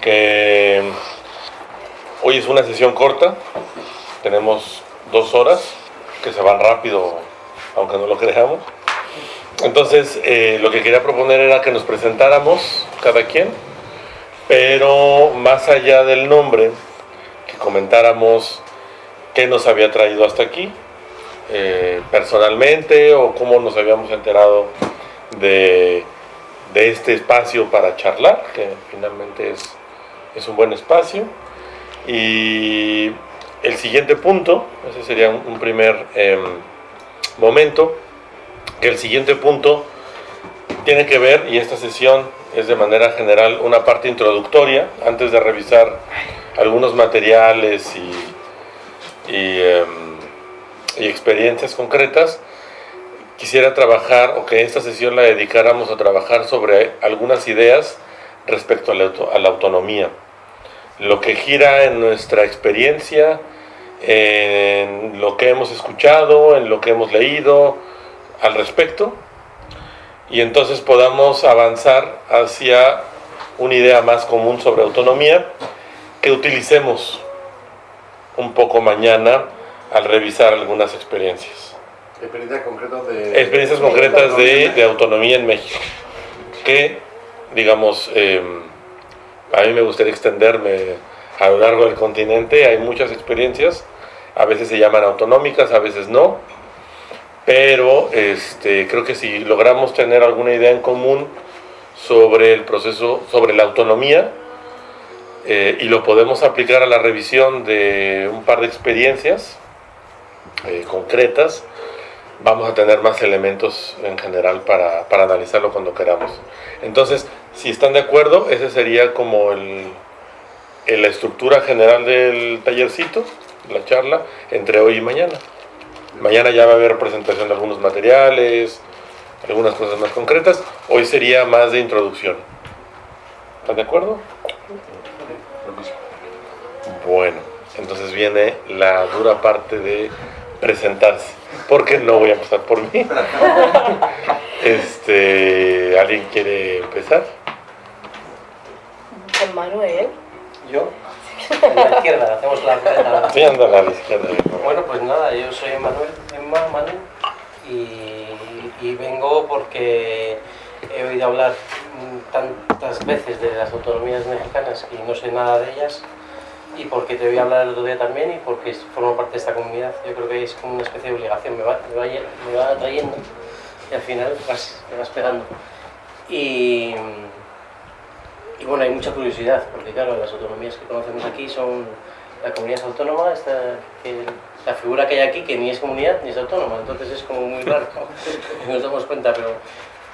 que hoy es una sesión corta, tenemos dos horas que se van rápido, aunque no lo creamos. Entonces, eh, lo que quería proponer era que nos presentáramos cada quien, pero más allá del nombre, que comentáramos qué nos había traído hasta aquí, eh, personalmente, o cómo nos habíamos enterado de, este espacio para charlar, que finalmente es, es un buen espacio. Y el siguiente punto, ese sería un, primer em, momento, que el siguiente punto tiene que ver, y esta sesión es de manera general una parte introductoria, antes de revisar algunos materiales y, y, em, y experiencias concretas, quisiera trabajar, o que esta sesión la dedicáramos a trabajar sobre algunas ideas respecto a la, a la autonomía lo que gira en nuestra experiencia, en lo que hemos escuchado, en lo que hemos leído al respecto, y entonces podamos avanzar hacia una idea más común sobre autonomía que utilicemos un poco mañana al revisar algunas experiencias. Experiencias concretas de, experiencias concretas de, autonomía en México, que digamos... Em, a mí me gustaría extenderme a lo largo del continente, hay muchas experiencias, a veces se llaman autonómicas, a veces no, pero este, creo que si logramos tener alguna idea en común sobre el proceso, sobre la autonomía, eh, y lo podemos aplicar a la revisión de un par de experiencias eh, concretas, vamos a tener más elementos en general para, para analizarlo cuando queramos. Entonces, si están de acuerdo, ese sería como el, la estructura general del tallercito, la charla, entre hoy y mañana. Mañana ya va a haber presentación de algunos materiales, algunas cosas más concretas. Hoy sería más de introducción. ¿Están de acuerdo? Bueno, entonces viene la dura parte de presentarse, porque no voy a pasar por mí. Este, ¿Alguien quiere empezar? Con Manuel. ¿Yo? En la izquierda, hacemos la izquierda. Sí, anda a la izquierda. Bueno, pues nada, yo soy Manuel, Emma Manuel, y, y vengo porque he oído hablar tantas veces de las autonomías mexicanas y no sé nada de ellas y porque te voy a hablar el otro día también y porque formo parte de esta comunidad. Yo creo que es como una especie de obligación, me va, me va, me va atrayendo y al final vas, me vas pegando. Y, y bueno, hay mucha curiosidad, porque claro, las autonomías que conocemos aquí son la comunidad autónoma, esta, la figura que hay aquí, que ni es comunidad ni es autónoma, entonces es como muy raro, nos damos cuenta, pero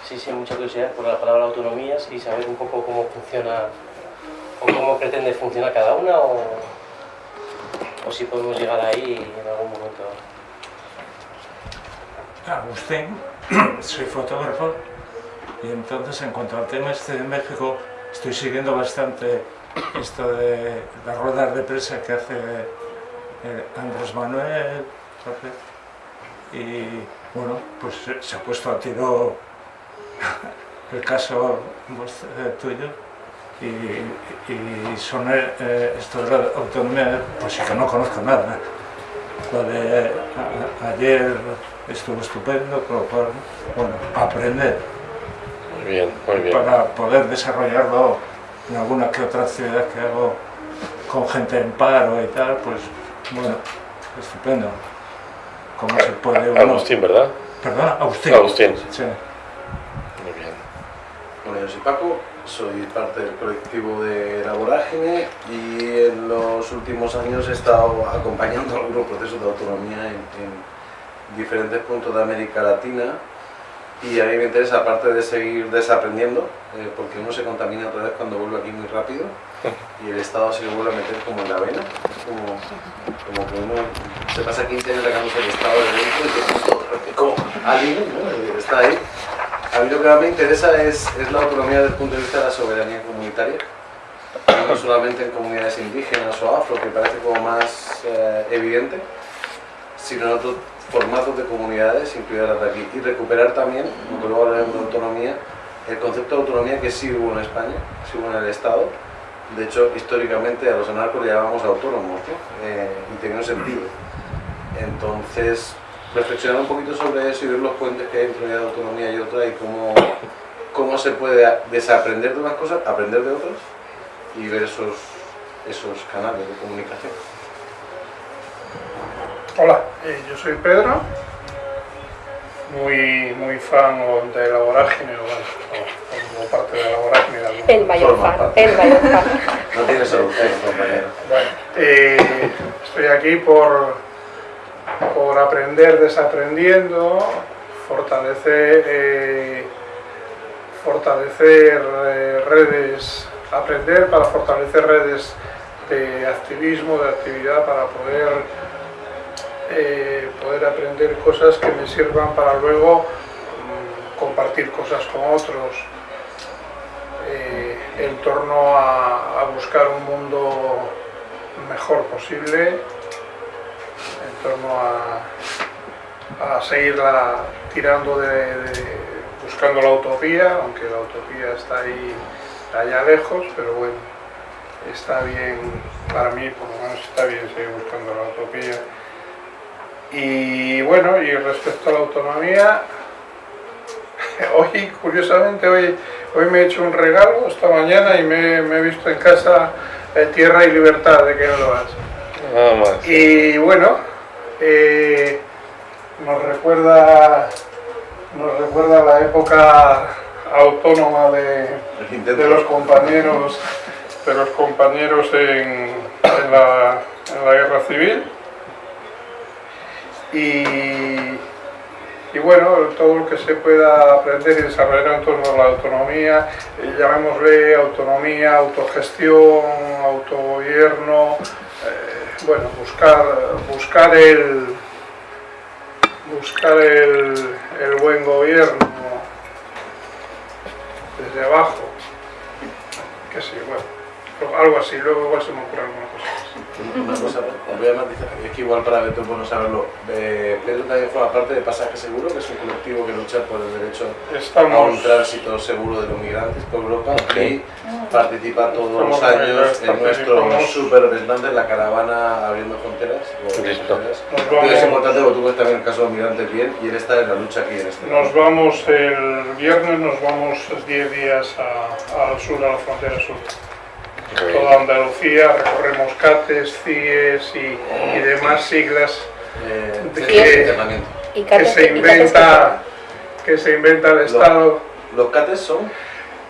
sí, sí, mucha curiosidad por la palabra autonomías y saber un poco cómo funciona o cómo pretende funcionar cada una o, o si podemos llegar ahí en algún momento. Agustín, soy fotógrafo y entonces en cuanto al tema este de México estoy siguiendo bastante esto de las ruedas de prensa que hace eh, Andrés Manuel y bueno, pues se ha puesto a tiro el caso eh, tuyo y, son eh, esto de la autonomía, pues sí que no conozco nada. Lo de ayer estuvo estupendo, con lo cual, bueno, aprender. Muy bien, muy bien. Para poder desarrollarlo en alguna que otra actividad que hago con gente en paro y tal, pues bueno, estupendo. ¿Cómo se puede Agustín, ¿verdad? Perdón, Agustín. Agustín. Sí. Muy bien. Bueno, yo soy Paco, soy parte del colectivo de La Vorágine y en los últimos años he estado acompañando algunos procesos de autonomía en diferentes puntos de América Latina y a mí me interesa, aparte de seguir desaprendiendo, eh, porque uno se contamina otra vez cuando vuelve aquí muy rápido y el Estado se le vuelve a meter como en la vena, como, como que uno se pasa 15 años sacándose el Estado de dentro y que como alguien ¿no? está ahí. A mí lo que más me interesa es, es la autonomía desde el punto de vista de la soberanía comunitaria, no solamente en comunidades indígenas o afro, que parece como más eh, evidente, sino en otros formatos de comunidades, incluidas de aquí, y recuperar también, aunque luego hablaremos de autonomía, el concepto de autonomía que sí hubo en España, sí hubo en el Estado, De hecho, históricamente a los anarcos le llamábamos autónomos ¿no? Eh, y tenía un sentido. Entonces, reflexionar un poquito sobre eso y ver los puentes que hay entre una autonomía y otra y cómo, cómo se puede desaprender de unas cosas, aprender de otras y ver esos, esos canales de comunicación. Hola, eh, yo soy Pedro, muy, muy fan de la vorágine, o, bueno, como parte de la vorágine. de El mayor fan, parte. el mayor fan. No tiene solución, compañero. Bueno, eh, estoy aquí por, por aprender desaprendiendo, fortalecer, eh, fortalecer eh, redes, aprender para fortalecer redes de activismo, de actividad, para poder, eh, poder aprender cosas que me sirvan para luego mm, compartir cosas con otros en torno a, buscar un mundo mejor posible, torno a, a seguir tirando de, de- buscando la utopía, aunque la utopía está ahí allá lejos, pero bueno, está bien, para mí por lo menos está bien seguir buscando la utopía. Y bueno, y respecto a la autonomía, hoy, curiosamente, hoy, hoy me he hecho un regalo esta mañana y me, me he visto en casa eh, Tierra y Libertad de Ken Loach. Nada más. Y bueno, eh, nos recuerda nos recuerda la época autónoma de, de los compañeros de los compañeros en, en la, en la guerra civil. Y, y bueno, todo lo que se pueda aprender y desarrollar en torno a la autonomía, eh, llamémosle autonomía, autogestión, autogobierno, bueno, buscar, buscar el buscar el, el buen gobierno desde abajo, que sí, bueno, algo así, luego igual se me ocurre alguna cosa. Una cosa, voy a matizar, es que igual para Beto es bueno saberlo. Eh, Pedro también forma parte de Pasaje Seguro, que es un colectivo que lucha por el derecho a un Estamos, tránsito seguro de los migrantes por Europa y participa todos los Estamos años en nuestro super representante en la caravana Abriendo Fronteras. es vamos- importante porque tú ves también el caso de los migrantes bien y él está en la lucha aquí en este nos vamos el viernes, nos vamos 10 días a- al sur, a la frontera sur. Toda Andalucía, recorremos CATES, CIES y, y demás siglas eh, que se inventa, que se inventa el Estado. Los CATES son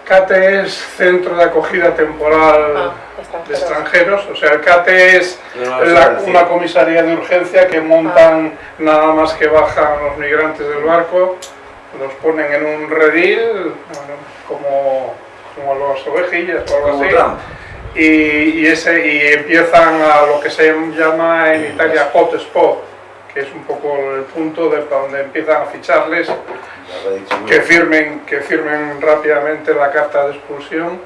CATE es Centro de Acogida Temporal Ah, de extranjeros. o sea, el CATE es la- una comisaría de urgencia que montan nada más que bajan los migrantes del barco, los ponen en un redil, bueno, como, como las ovejillas o algo como así, Trump. Y, ese, y empiezan a lo que se llama en Italia hotspot, que es un poco el punto de donde empiezan a ficharles que firmen, que firmen rápidamente la carta de expulsión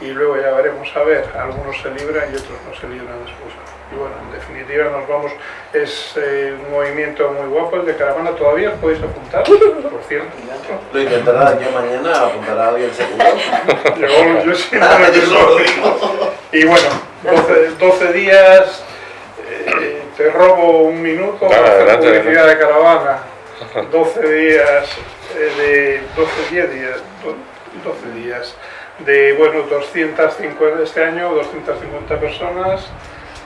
y luego ya veremos a ver, algunos se libran y otros no se libran de expulsión. Y bueno, en definitiva nos vamos, es eh, un movimiento muy guapo el de caravana, todavía podéis apuntar, por cierto. Lo intentará yo mañana, apuntará a alguien seguro. Yo, yo sí, Ah, yo solo digo. Y bueno, 12, 12 días, eh, te robo un minuto para hacer adelante, publicidad de caravana. 12 días, eh, de 12, 10 días, do- 12 días, de bueno, 250 este año, 250 personas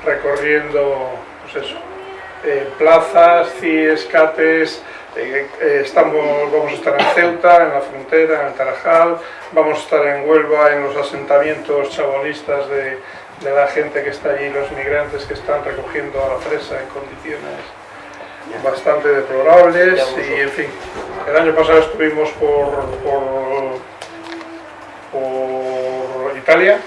recorriendo, pues eso, eh, plazas, CIES, CATES, eh, eh, estamos, vamos a estar en Ceuta, en la frontera, en Tarajal, vamos a estar en Huelva, en los asentamientos chabolistas de, de la gente que está allí, los migrantes que están recogiendo a la presa en condiciones bastante deplorables y en fin, el año pasado estuvimos por, por, por Italia,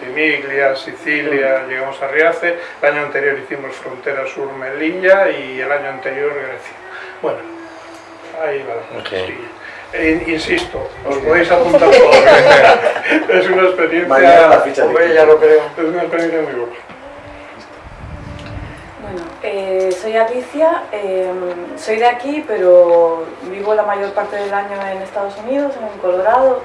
Ventimiglia, Sicilia, llegamos a Riace, el año anterior hicimos frontera sur Melilla y el año anterior Grecia. Bueno, ahí va. la cosa, Ok. sí. E- insisto, os podéis apuntar todos. es una experiencia. Mañana la ficha Hombre, de ya lo creo. Es una experiencia muy buena. Bueno, eh, soy Alicia, eh, soy de aquí, pero vivo la mayor parte del año en Estados Unidos, en Colorado,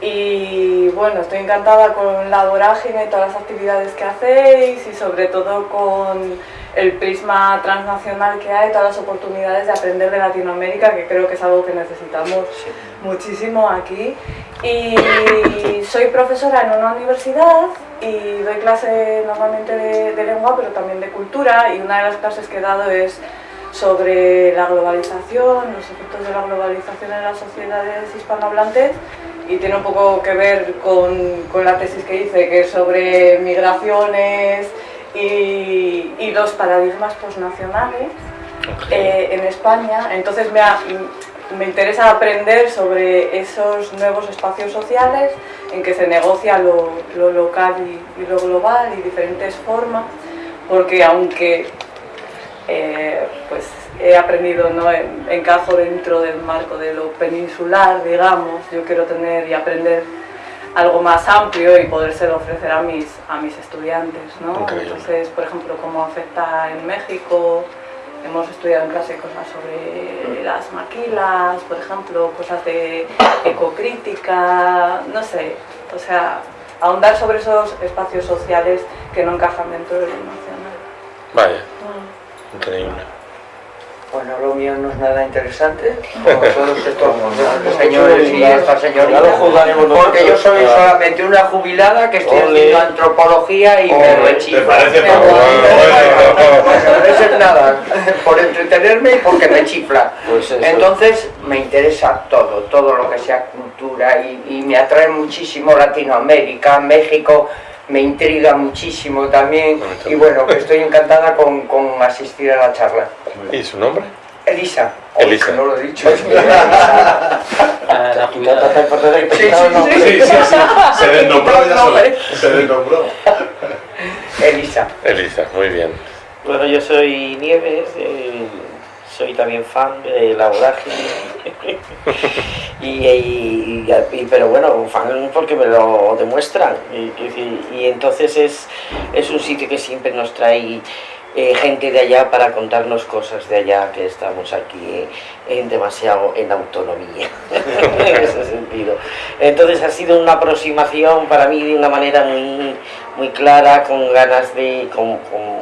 Y bueno, estoy encantada con la vorágine y todas las actividades que hacéis y sobre todo con el prisma transnacional que hay, todas las oportunidades de aprender de Latinoamérica, que creo que es algo que necesitamos muchísimo aquí. Y soy profesora en una universidad y doy clase normalmente de, de lengua, pero también de cultura, y una de las clases que he dado es sobre la globalización, los efectos de la globalización en las sociedades hispanohablantes y tiene un poco que ver con, con la tesis que hice, que es sobre migraciones y, y los paradigmas posnacionales eh, en España. Entonces me, ha- me interesa aprender sobre esos nuevos espacios sociales en que se negocia lo, lo local y, y lo global y diferentes formas, porque aunque eh, pues he aprendido, ¿no? En- encajo dentro del marco de lo peninsular, digamos, yo quiero tener y aprender algo más amplio y podérselo ofrecer a mis, a mis estudiantes, ¿no? Increíble. Entonces, por ejemplo, cómo afecta en México, hemos estudiado en clase cosas sobre las maquilas, por ejemplo, cosas de ecocrítica, no sé, o sea, ahondar sobre esos espacios sociales que no encajan dentro de lo nacional. Vaya, increíble. Bueno, lo mío no es nada interesante, como todos estos señores y estas señoritas, porque yo soy solamente una jubilada que estoy haciendo antropología y me Bueno, eso es nada, por entretenerme y porque me chifla. Pues. Entonces me interesa todo, todo lo que sea cultura y, y me atrae muchísimo Latinoamérica, México, me intriga muchísimo también y bueno, que estoy encantada con, con asistir a la charla. ¿Y su nombre? Elisa. Elisa. que no lo he dicho. A la jubilada. Sí, sí, sí. Sí, sí, sí. Se desnombró ya solo. Se desnombró. Elisa. Elisa, muy bien. Bueno, yo soy Nieves, eh, soy también fan de la vorágine. y, y- y- y- pero bueno, fan porque me lo demuestran. Y, entonces es, es un sitio que siempre nos trae eh, gente de allá para contarnos cosas de allá, que estamos aquí en demasiado en autonomía, en ese sentido. Entonces ha sido una aproximación para mí de una manera muy, muy clara, con ganas de... con- con-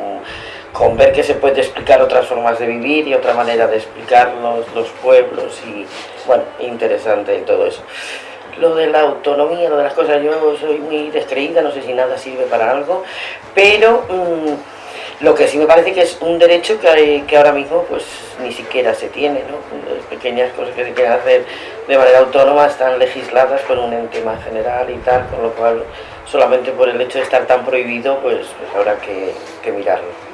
con ver que se puede explicar otras formas de vivir y otra manera de explicar los, los pueblos y bueno, interesante en todo eso. Lo de la autonomía, lo de las cosas, yo soy muy descreída, no sé si nada sirve para algo, pero mm, lo que sí me parece que es un derecho que, que ahora mismo pues ni siquiera se tiene, ¿no? Las pequeñas cosas que se quieren hacer de manera autónoma están legisladas por un ente más general y tal, con lo cual solamente por el hecho de estar tan prohibido pues, pues habrá que, que mirarlo.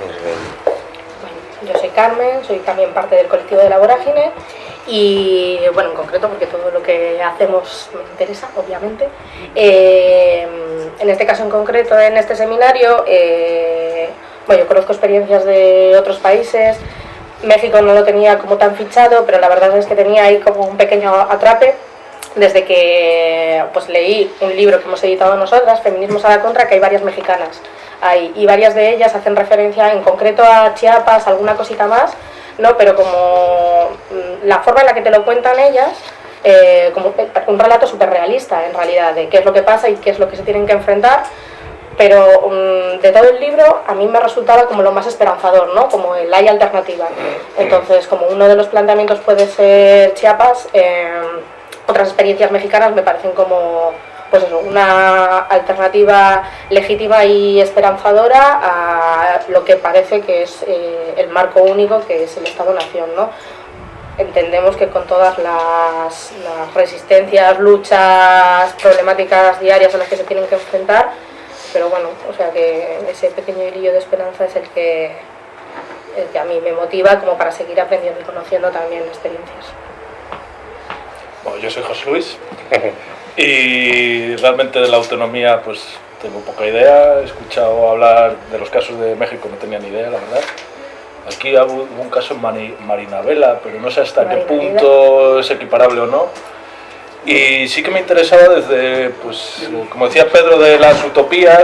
Bueno, yo soy Carmen, soy también parte del colectivo de la Vorágine y, bueno, en concreto porque todo lo que hacemos me interesa, obviamente. Eh, en este caso en concreto, en este seminario, eh, bueno, yo conozco experiencias de otros países, México no lo tenía como tan fichado, pero la verdad es que tenía ahí como un pequeño atrape. Desde que pues leí un libro que hemos editado nosotras, Feminismos a la Contra, que hay varias mexicanas y varias de ellas hacen referencia en concreto a Chiapas, alguna cosita más, ¿no? pero como mm, la forma en la que te lo cuentan ellas, eh, como un relato súper realista en realidad, de qué es lo que pasa y qué es lo que se tienen que enfrentar, pero mm, de todo el libro a mí me resultaba como lo más esperanzador, ¿no? Como el hay alternativa. Entonces, como uno de los planteamientos puede ser Chiapas, eh, otras experiencias mexicanas me parecen como pues eso, una alternativa legítima y esperanzadora a lo que parece que es eh, el marco único que es el Estado-Nación, ¿no? Entendemos que con todas las, las resistencias, luchas, problemáticas diarias a las que se tienen que enfrentar, pero bueno, o sea que ese pequeño hilillo de esperanza es el que, el que a mí me motiva como para seguir aprendiendo y conociendo también experiencias. Bueno, yo soy José Luis y realmente de la autonomía pues tengo poca idea. He escuchado hablar de los casos de México, no tenía ni idea, la verdad. Aquí hubo un caso en Mari- Marinavela, pero no sé hasta qué punto es equiparable o no. Y sí que me interesaba desde, pues, como decía Pedro, de las utopías,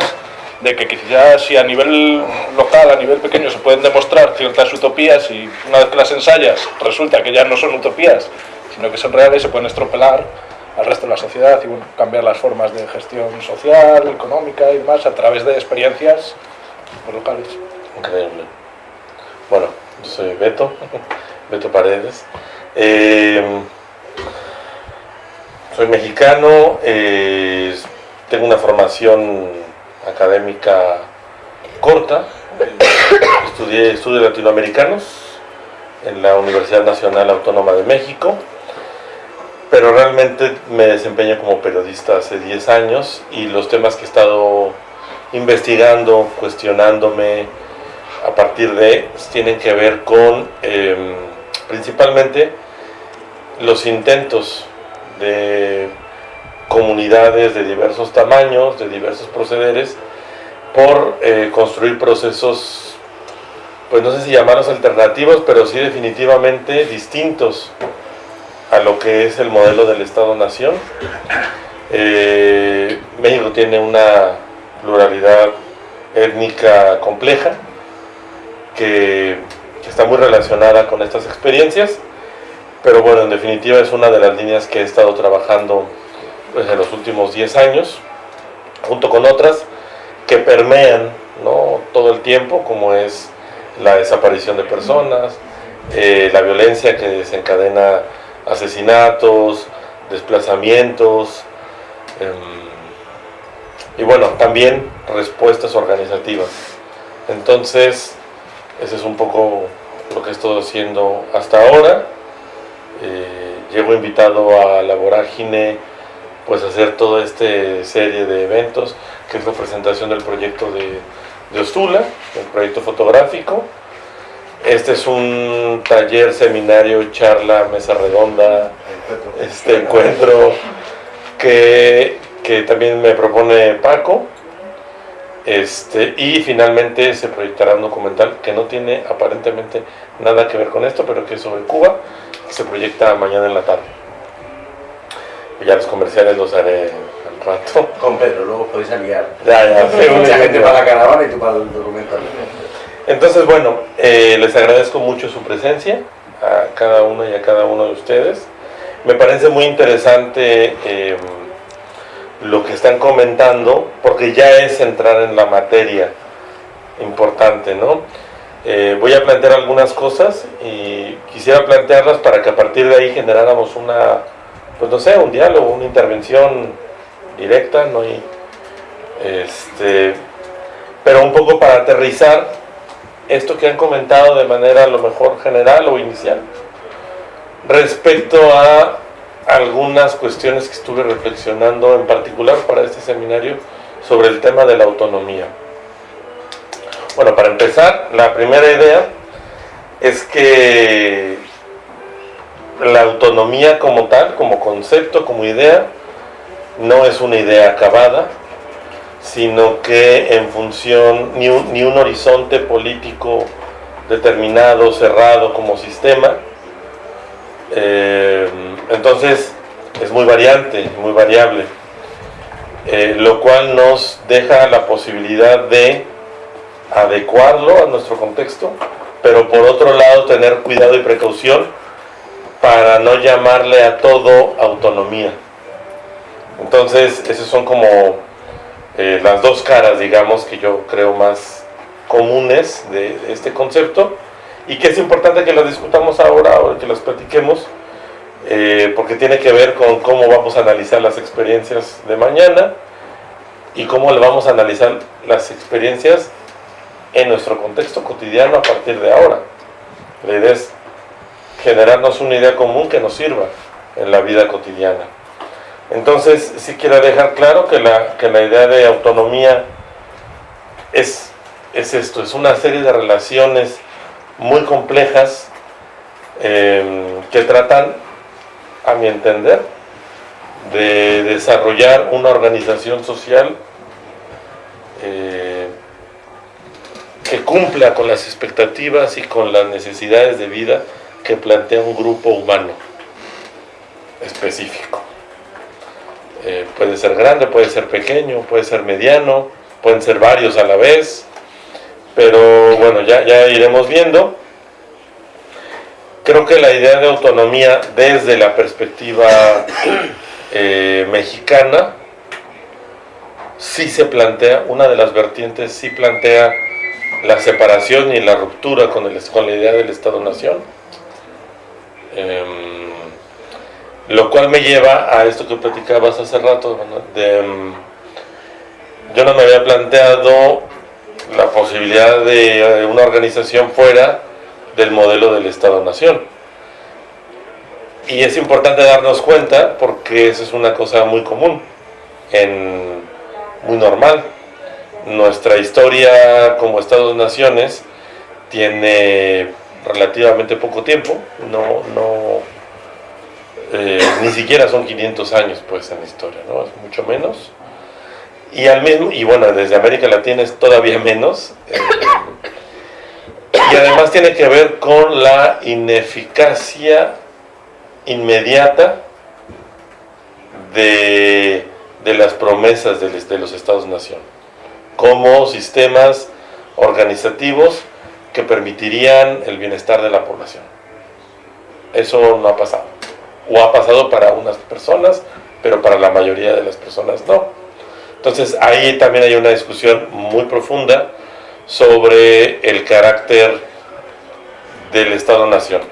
de que quizás si a nivel local, a nivel pequeño, se pueden demostrar ciertas utopías y una vez que las ensayas resulta que ya no son utopías, sino que son reales, se pueden estropelar, al resto de la sociedad y bueno, cambiar las formas de gestión social, económica y demás a través de experiencias locales. Increíble. Bueno, yo soy Beto, Beto Paredes. Eh, soy mexicano, eh, tengo una formación académica corta, estudié estudios latinoamericanos en la Universidad Nacional Autónoma de México, pero realmente me desempeño como periodista hace 10 años y los temas que he estado investigando, cuestionándome a partir de, tienen que ver con em, principalmente los intentos de comunidades de diversos tamaños, de diversos procederes, por eh, construir procesos, pues no sé si llamarlos alternativos, pero sí definitivamente distintos a lo que es el modelo del Estado-Nación. Eh, México tiene una pluralidad étnica compleja que, está muy relacionada con estas experiencias pero bueno, en definitiva es una de las líneas que he estado trabajando pues, en los últimos 10 años, junto con otras que permean ¿no? todo el tiempo, como es la desaparición de personas, eh, la violencia que desencadena asesinatos, desplazamientos, em, y bueno, también respuestas organizativas. Entonces, ese es un poco lo que he estado haciendo hasta ahora eh, llego invitado a la vorágine pues hacer toda esta serie de eventos que es la presentación del proyecto de, de Ostula, el proyecto fotográfico este es un taller, seminario, charla, mesa redonda, este encuentro que, que también me propone Paco. Este, y finalmente se proyectará un documental que no tiene aparentemente nada que ver con esto, pero que es sobre Cuba, se proyecta mañana en la tarde. Y ya los comerciales los haré al rato. Con Pedro, luego podéis aliar. Ya, ya, sí, Mucha gente para la caravana y tú para el documental. Entonces, bueno, eh, les agradezco mucho su presencia, a cada uno y a cada uno de ustedes. Me parece muy interesante eh, lo que están comentando, porque ya es entrar en la materia importante, ¿no? Eh, voy a plantear algunas cosas y quisiera plantearlas para que a partir de ahí generáramos una, pues no sé, un diálogo, una intervención directa, ¿no? Y, este, pero un poco para aterrizar esto que han comentado de manera a lo mejor general o inicial respecto a algunas cuestiones que estuve reflexionando en particular para este seminario sobre el tema de la autonomía. Bueno, para empezar, la primera idea es que la autonomía como tal, como concepto, como idea, no es una idea acabada, sino que en función, ni un, ni un horizonte político determinado, cerrado como sistema, eh, entonces es muy variante, muy variable, eh, lo cual nos deja la posibilidad de adecuarlo a nuestro contexto, pero por otro lado tener cuidado y precaución para no llamarle a todo autonomía. Entonces, esas son como eh, las dos caras, digamos, que yo creo más comunes de, este concepto y que es importante que las discutamos ahora o que las platiquemos eh, porque tiene que ver con cómo vamos a analizar las experiencias de mañana y cómo le vamos a analizar las experiencias en nuestro contexto cotidiano a partir de ahora. La idea es generarnos una idea común que nos sirva en la vida cotidiana. Entonces, sí quiero dejar claro que la, que la idea de autonomía es, es esto, es una serie de relaciones muy complejas em, que tratan, a mi entender, de desarrollar una organización social eh, que cumpla con las expectativas y con las necesidades de vida que plantea un grupo humano específico. Eh, puede ser grande, puede ser pequeño, puede ser mediano, pueden ser varios a la vez, pero bueno, ya, ya iremos viendo. Creo que la idea de autonomía desde la perspectiva eh, mexicana sí se plantea, una de las vertientes sí plantea la separación y la ruptura con, el, con la idea del Estado-Nación. Em, lo cual me lleva a esto que platicabas hace rato, de, em, yo no me había planteado la posibilidad de una organización fuera del modelo del Estado-Nación. Y es importante darnos cuenta porque eso es una cosa muy común, en, muy normal. Nuestra historia como Estados-Naciones tiene relativamente poco tiempo, no, no, eh, ni siquiera son 500 años pues en la historia, ¿no? es mucho menos. Y, al mismo, y bueno, desde América Latina es todavía menos. Eh, y además tiene que ver con la ineficacia inmediata de, las promesas de, de los Estados-Nación como sistemas organizativos que permitirían el bienestar de la población. Eso no ha pasado. O ha pasado para unas personas, pero para la mayoría de las personas no. Entonces ahí también hay una discusión muy profunda sobre el carácter del Estado-Nación.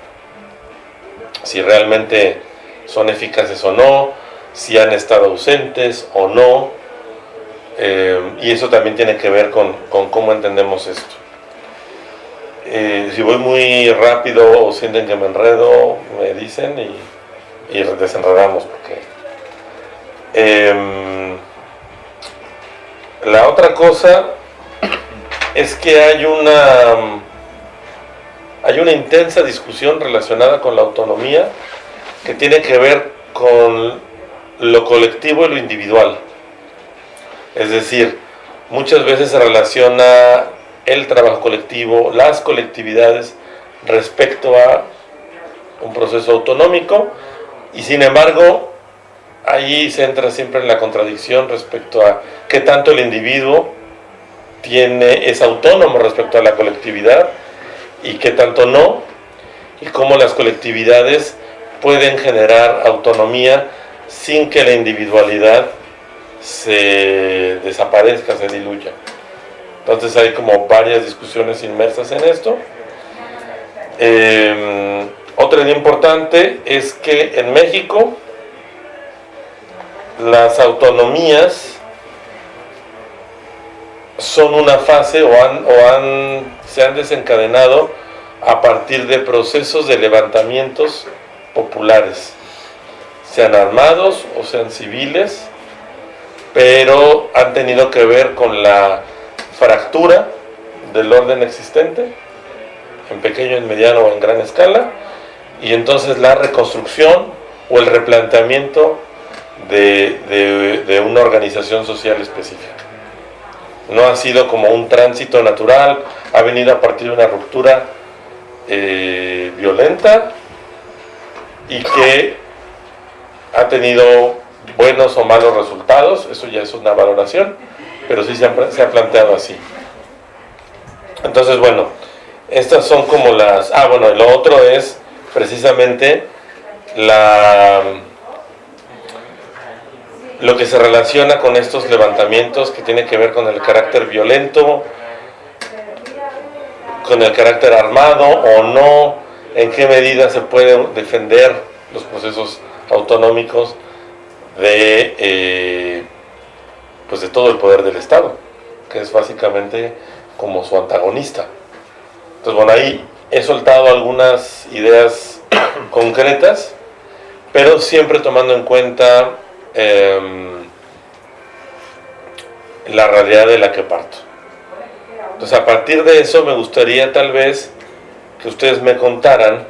Si realmente son eficaces o no, si han estado ausentes o no. Eh, y eso también tiene que ver con, cómo entendemos esto. Eh, si voy muy rápido o sienten que me enredo, me dicen y, y desenredamos. Porque, em, la otra cosa es que hay una, hay una intensa discusión relacionada con la autonomía que tiene que ver con lo colectivo y lo individual. Es decir, muchas veces se relaciona el trabajo colectivo, las colectividades respecto a un proceso autonómico y sin embargo ahí se entra siempre en la contradicción respecto a qué tanto el individuo tiene, es autónomo respecto a la colectividad y qué tanto no, y cómo las colectividades pueden generar autonomía sin que la individualidad se desaparezca, se diluya. Entonces hay como varias discusiones inmersas en esto. Eh, otra idea importante es que en México las autonomías son una fase o, se han desencadenado a partir de procesos de levantamientos populares, sean armados o sean civiles, pero han tenido que ver con la fractura del orden existente, en pequeño, en mediano o en gran escala, y entonces la reconstrucción o el replanteamiento de, una organización social específica. No ha sido como un tránsito natural, ha venido a partir de una ruptura eh, violenta y que ha tenido buenos o malos resultados, eso ya es una valoración, pero sí se ha, se ha planteado así. Entonces, bueno, estas son como las... Ah, bueno, lo otro es precisamente la lo que se relaciona con estos levantamientos que tiene que ver con el carácter violento, con el carácter armado o no, en qué medida se pueden defender los procesos autonómicos de, eh, pues de todo el poder del Estado, que es básicamente como su antagonista. Entonces, bueno, ahí he soltado algunas ideas concretas, pero siempre tomando en cuenta Em, la realidad de la que parto. Entonces a partir de eso me gustaría tal vez que ustedes me contaran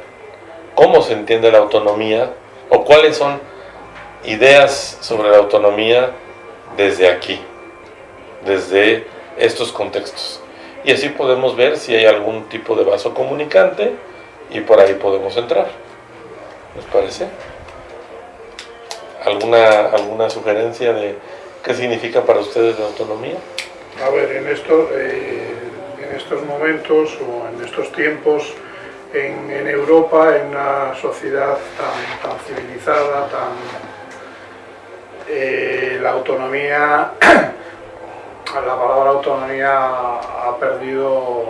cómo se entiende la autonomía o cuáles son ideas sobre la autonomía desde aquí, desde estos contextos. Y así podemos ver si hay algún tipo de vaso comunicante y por ahí podemos entrar. ¿Les parece? ¿Alguna, alguna sugerencia de qué significa para ustedes la autonomía? A ver, en, eh, en estos momentos o en estos tiempos, en, en, Europa, en una sociedad tan, tan civilizada, tan, eh, la autonomía, la palabra autonomía ha perdido,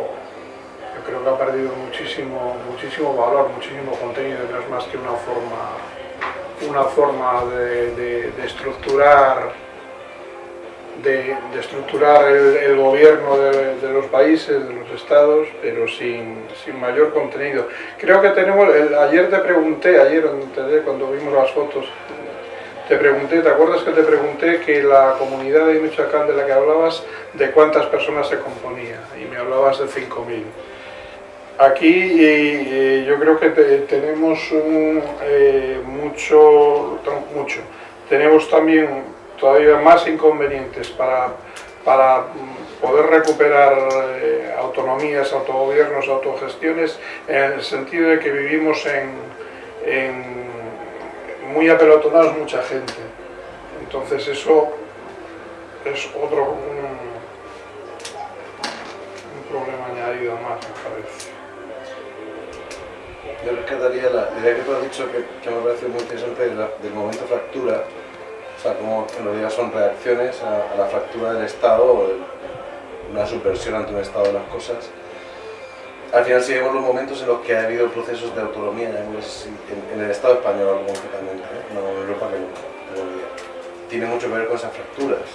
yo creo que ha perdido muchísimo, muchísimo valor, muchísimo contenido, no es más que una forma, una forma de, estructurar de, estructurar el, gobierno de, los países, de los estados, pero sin, sin mayor contenido. Creo que tenemos, ayer te pregunté, ayer cuando vimos las fotos, te pregunté, ¿te acuerdas que te pregunté que la comunidad de Michoacán de la que hablabas, de cuántas personas se componía? Y me hablabas de 5.000. Aquí yo creo que tenemos eh, mucho, mucho. Tenemos también todavía más inconvenientes para, para poder recuperar eh, autonomías, autogobiernos, autogestiones, en el sentido de que vivimos en muy apelotonados mucha gente. Entonces eso es otro problema añadido más, me parece. Yo rescataría la idea que tú has dicho que, me parece muy interesante del momento fractura, o sea, como en realidad son reacciones a, la fractura del Estado o una subversión ante un estado de las cosas al final sí vemos los momentos en los que ha habido procesos de autonomía en, el Estado español concretamente, ¿eh? no en Europa que no, Tiene mucho que ver con esas fracturas.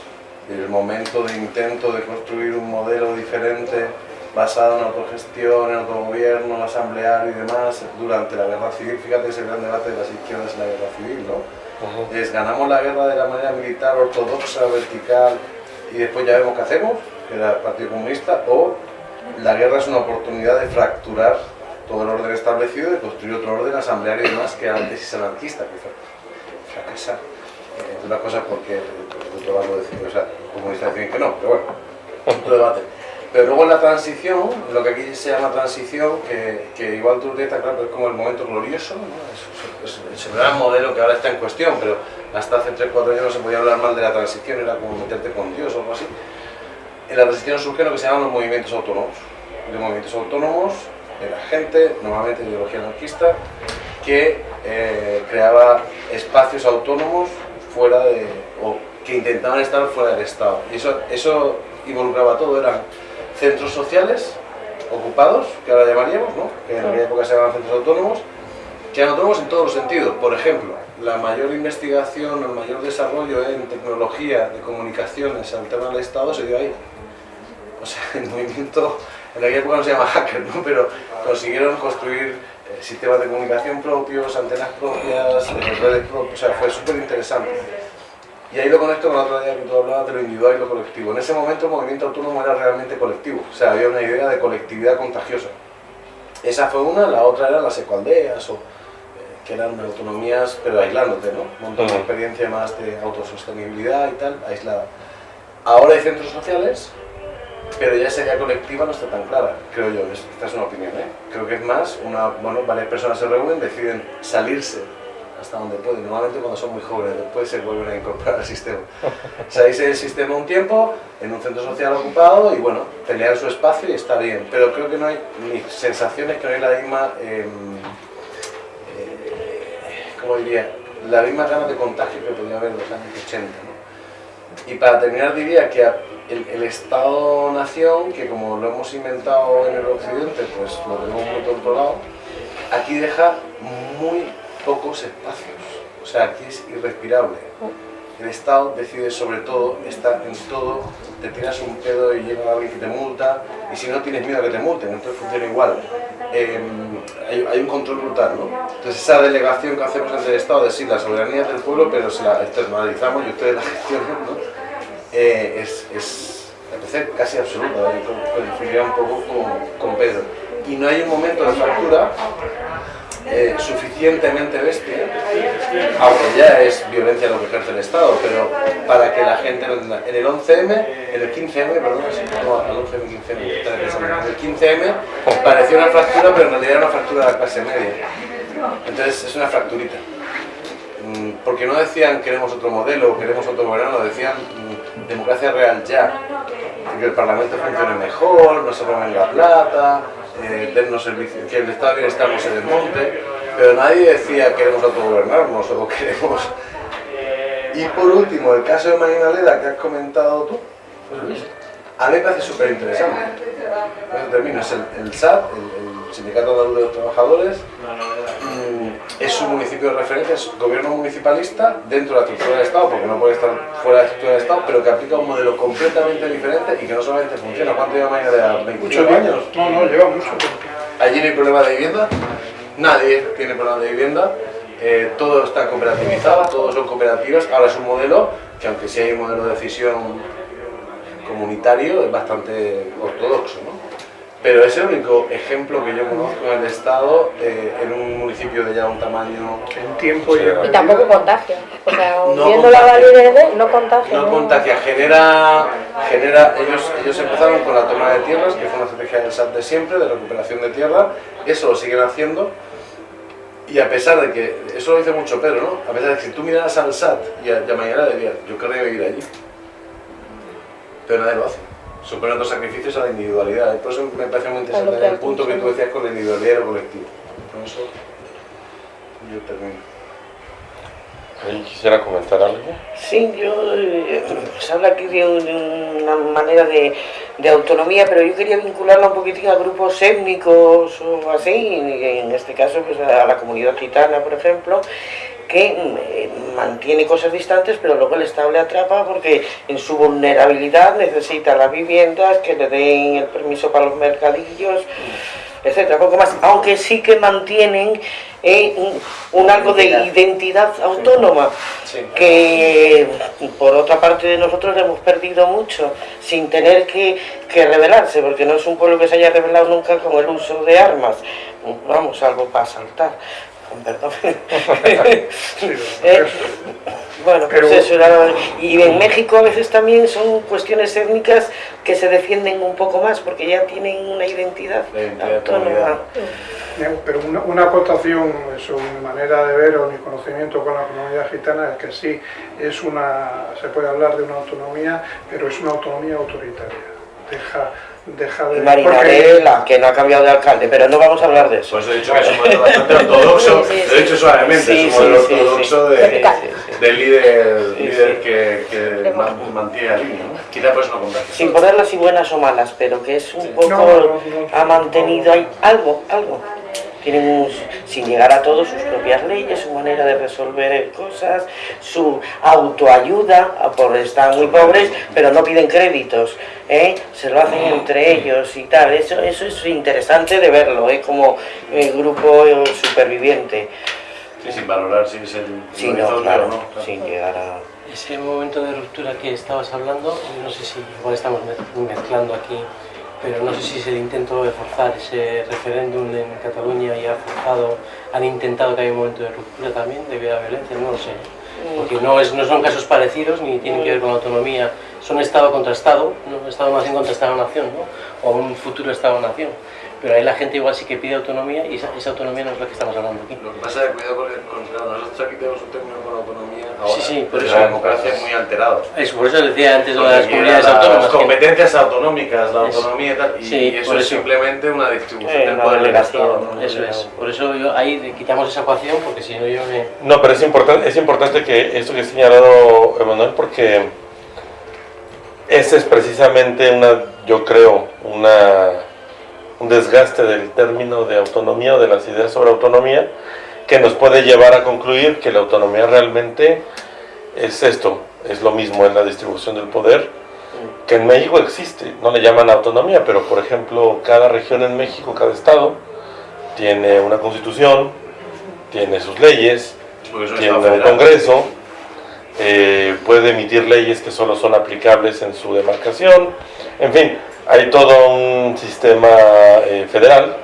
El momento de intento de construir un modelo diferente basado en autogestión, en autogobierno, asambleario y demás durante la guerra civil. Fíjate ese gran debate de las izquierdas en la guerra civil, ¿no? Es ganamos la guerra de la manera militar, ortodoxa, vertical y después ya vemos qué hacemos, que era el Partido Comunista, o la guerra es una oportunidad de fracturar todo el orden establecido y de construir otro orden asambleario y demás que antes es anarquista, que fracasa. Eh, una cosa porque el otro lado decide, o sea, que no, pero bueno, otro debate. Pero luego en la transición, lo que aquí se llama transición, que, que igual está claro, es como el momento glorioso, ¿no? es, es, el gran modelo que ahora está en cuestión, pero hasta hace 3-4 años no se podía hablar mal de la transición, era como meterte con Dios o algo así en la transición surge lo que se llaman los movimientos autónomos. De movimientos autónomos de la gente, normalmente de ideología anarquista, que eh, creaba espacios autónomos fuera de, o que intentaban estar fuera del Estado. Y eso, eso involucraba todo, eran centros sociales ocupados, que ahora llamaríamos, ¿no? que en aquella época se llamaban centros autónomos, que eran autónomos en todos los sentidos. Por ejemplo, la mayor investigación, el mayor desarrollo en tecnología de comunicaciones al tema del Estado se dio ahí o sea, el movimiento, en aquella época no se llama hacker, ¿no? pero consiguieron construir eh, sistemas de comunicación propios, antenas propias, eh, redes propias, o sea, fue súper interesante. Y ahí lo conecto con la otra idea que tú hablabas de lo individual y lo colectivo. En ese momento el movimiento autónomo era realmente colectivo, o sea, había una idea de colectividad contagiosa. Esa fue una, la otra era las ecoaldeas, o, eh, que eran autonomías, pero aislándote, ¿no? Un montón de experiencia más de autosostenibilidad y tal, aislada. Ahora hay centros sociales pero ya sería colectiva no está tan clara, creo yo, esta es una opinión, ¿eh? creo que es más, una, bueno, varias personas se reúnen, deciden salirse hasta donde pueden, normalmente cuando son muy jóvenes, después se vuelven a incorporar al sistema. Salirse del sistema un tiempo, en un centro social ocupado y bueno, pelear su espacio y está bien, pero creo que no hay ni sensaciones, que no hay la misma, eh, eh, ¿cómo diría? La misma gana de contagio que podía haber en los años 80. ¿no? Y para terminar diría que el, Estado-Nación, que como lo hemos inventado en el Occidente, pues lo tenemos muy controlado, aquí deja muy pocos espacios. O sea, aquí es irrespirable. El Estado decide sobre todo, está en todo, te tiras un pedo y llega alguien que te multa, y si no tienes miedo a que te multen, entonces funciona igual. Em, hay, un control brutal, ¿no? Entonces esa delegación que hacemos ante el Estado de sí, la soberanía del pueblo, pero se la externalizamos y ustedes la gestionan, ¿no? Eh, es, es casi absoluta, coincidiría un poco con, Pedro. Y no hay un momento de fractura eh, suficientemente bestia, aunque ya es violencia lo que ejerce el Estado, pero para que la gente En el 11M, en el 15M, perdón, no, el 11M, 15M, en el 15M pareció una fractura, pero en realidad era una fractura de la clase media. Entonces es una fracturita. Mm, porque no decían queremos otro modelo, queremos otro gobierno, decían mm, democracia real ya, que el Parlamento funcione mejor, no se roben la plata, eh, servicios, que el Estado de Bienestar no se desmonte, pero nadie decía queremos autogobernarnos o queremos Y por último, el caso de Marinaleda que has comentado tú, Luis, a mí me parece súper interesante. termino, es el, el SAT, el, el Sindicato Andaluz de los Trabajadores, mm, es un municipio de referencia, es gobierno municipalista dentro de la estructura del Estado, porque no puede estar fuera de la estructura del Estado, pero que aplica un modelo completamente diferente y que no solamente funciona. ¿Cuánto lleva Marinaleda? ¿25 Muchos años? No, no, lleva mucho. Allí no hay problema de vivienda, nadie tiene problema de vivienda, eh, todo está cooperativizado, todos son cooperativas. Ahora es un modelo que, aunque sí hay un modelo de decisión comunitario, es bastante ortodoxo. ¿no? Pero es el único ejemplo que yo conozco en el Estado, eh, en un municipio de ya un tamaño. En tiempo y tampoco contagia. O sea, No viendo la validez de no contagia. No contagia, genera, genera ellos, ellos empezaron con la toma de tierras, que fue una estrategia del SAT de siempre, de recuperación de tierra, eso lo siguen haciendo, y a pesar de que, eso lo dice mucho Pedro, ¿no? A pesar de que si tú miraras al SAT y a, y a Mañana dirías, yo querría vivir allí, pero nadie lo hace. Superan los sacrificios a la individualidad, por eso me parece muy interesante el punto que tú decías con la individualidad y lo colectivo. Con eso yo termino. ¿Alguien quisiera comentar algo? Sí, yo, eh, se habla aquí de un- una manera de, de autonomía, pero yo quería vincularla un poquitín a grupos étnicos o así, y en este caso pues a la comunidad gitana, por ejemplo, que mm, eh, mantiene cosas distantes, pero luego el Estado le atrapa porque en su vulnerabilidad necesita las viviendas, que le den el permiso para los mercadillos, etcétera, poco más, aunque sí que mantienen eh, un, un algo de identidad autónoma Sí. que por otra parte nosotros hemos perdido mucho sin tener que, que rebelarse, porque no es un pueblo que se haya rebelado nunca con el uso de armas. Vamos, algo para saltar. Perdón. Eh, bueno, pues Pero- eso era- Y en México a veces también son cuestiones étnicas que se defienden un poco más porque ya tienen una identidad autónoma. comunidad. Pero una, una acotación mi manera de ver o mi conocimiento con la comunidad gitana es que sí, es una, se puede hablar de una autonomía, pero es una autonomía autoritaria. Deja, deja de... Y Marinarela, que no ha cambiado de alcalde, pero no vamos a hablar de eso. Pues he dicho que es un modelo bastante ortodoxo, Sí, sí, lo he dicho suavemente, Sí, es un modelo ortodoxo sí. de, del líder, Sí, líder sí. que, que man- mantiene la línea. ¿no? Quizá por eso no contagia. Sin ponerlas si buenas o malas, pero que es un poco No, no, no, ha mantenido ahí algo, algo. Tienen un- sin llegar a todo sus propias leyes, su manera de resolver cosas, su autoayuda, ah, por estar muy pobres, pero no piden créditos, ¿eh? se lo hacen entre ellos y tal. Eso, eso es interesante de verlo, ¿eh? como eh, grupo superviviente. Sí, sin valorar si es el Sí, el no, horizonte claro, o no. claro. sin llegar a... Ese momento de ruptura que estabas hablando, no sé si igual estamos mez- mezclando aquí, pero no sé si es el intento de forzar ese referéndum en Cataluña y ha forzado, han intentado que haya un momento de ruptura también debido a la violencia, no lo sé. Porque no, es, no son casos parecidos ni tienen que ver con autonomía, son Estado contra Estado, ¿no? Estado-nación contra Estado-nación, ¿no? o un futuro Estado-nación. Pero ahí la gente igual sí que pide autonomía y esa, esa autonomía no es la que estamos hablando aquí. Lo que pasa es que cuidado con, con claro, nosotros aquí tenemos un término con autonomía ahora, Sí, sí, por eso. la democracia es muy alterado. Eso, por eso decía antes lo de las comunidades las autónomas. que- competencias autonómicas, la Eso. autonomía y tal, y, Sí, y eso por es eso. simplemente una distribución Eh, del poder del Estado. ¿no? Eso es. Por eso yo ahí quitamos esa ecuación, porque si no yo me... No, pero es importante, es importante que esto que ha señalado Emanuel, porque ese es precisamente una, yo creo, una, un desgaste del término de autonomía o de las ideas sobre autonomía que nos puede llevar a concluir que la autonomía realmente es esto, es lo mismo en la distribución del poder, que en México existe, no le llaman autonomía, pero por ejemplo cada región en México, cada estado, tiene una constitución, tiene sus leyes, tiene un. Congreso, eh, puede emitir leyes que solo son aplicables en su demarcación, en fin, hay todo un sistema eh, federal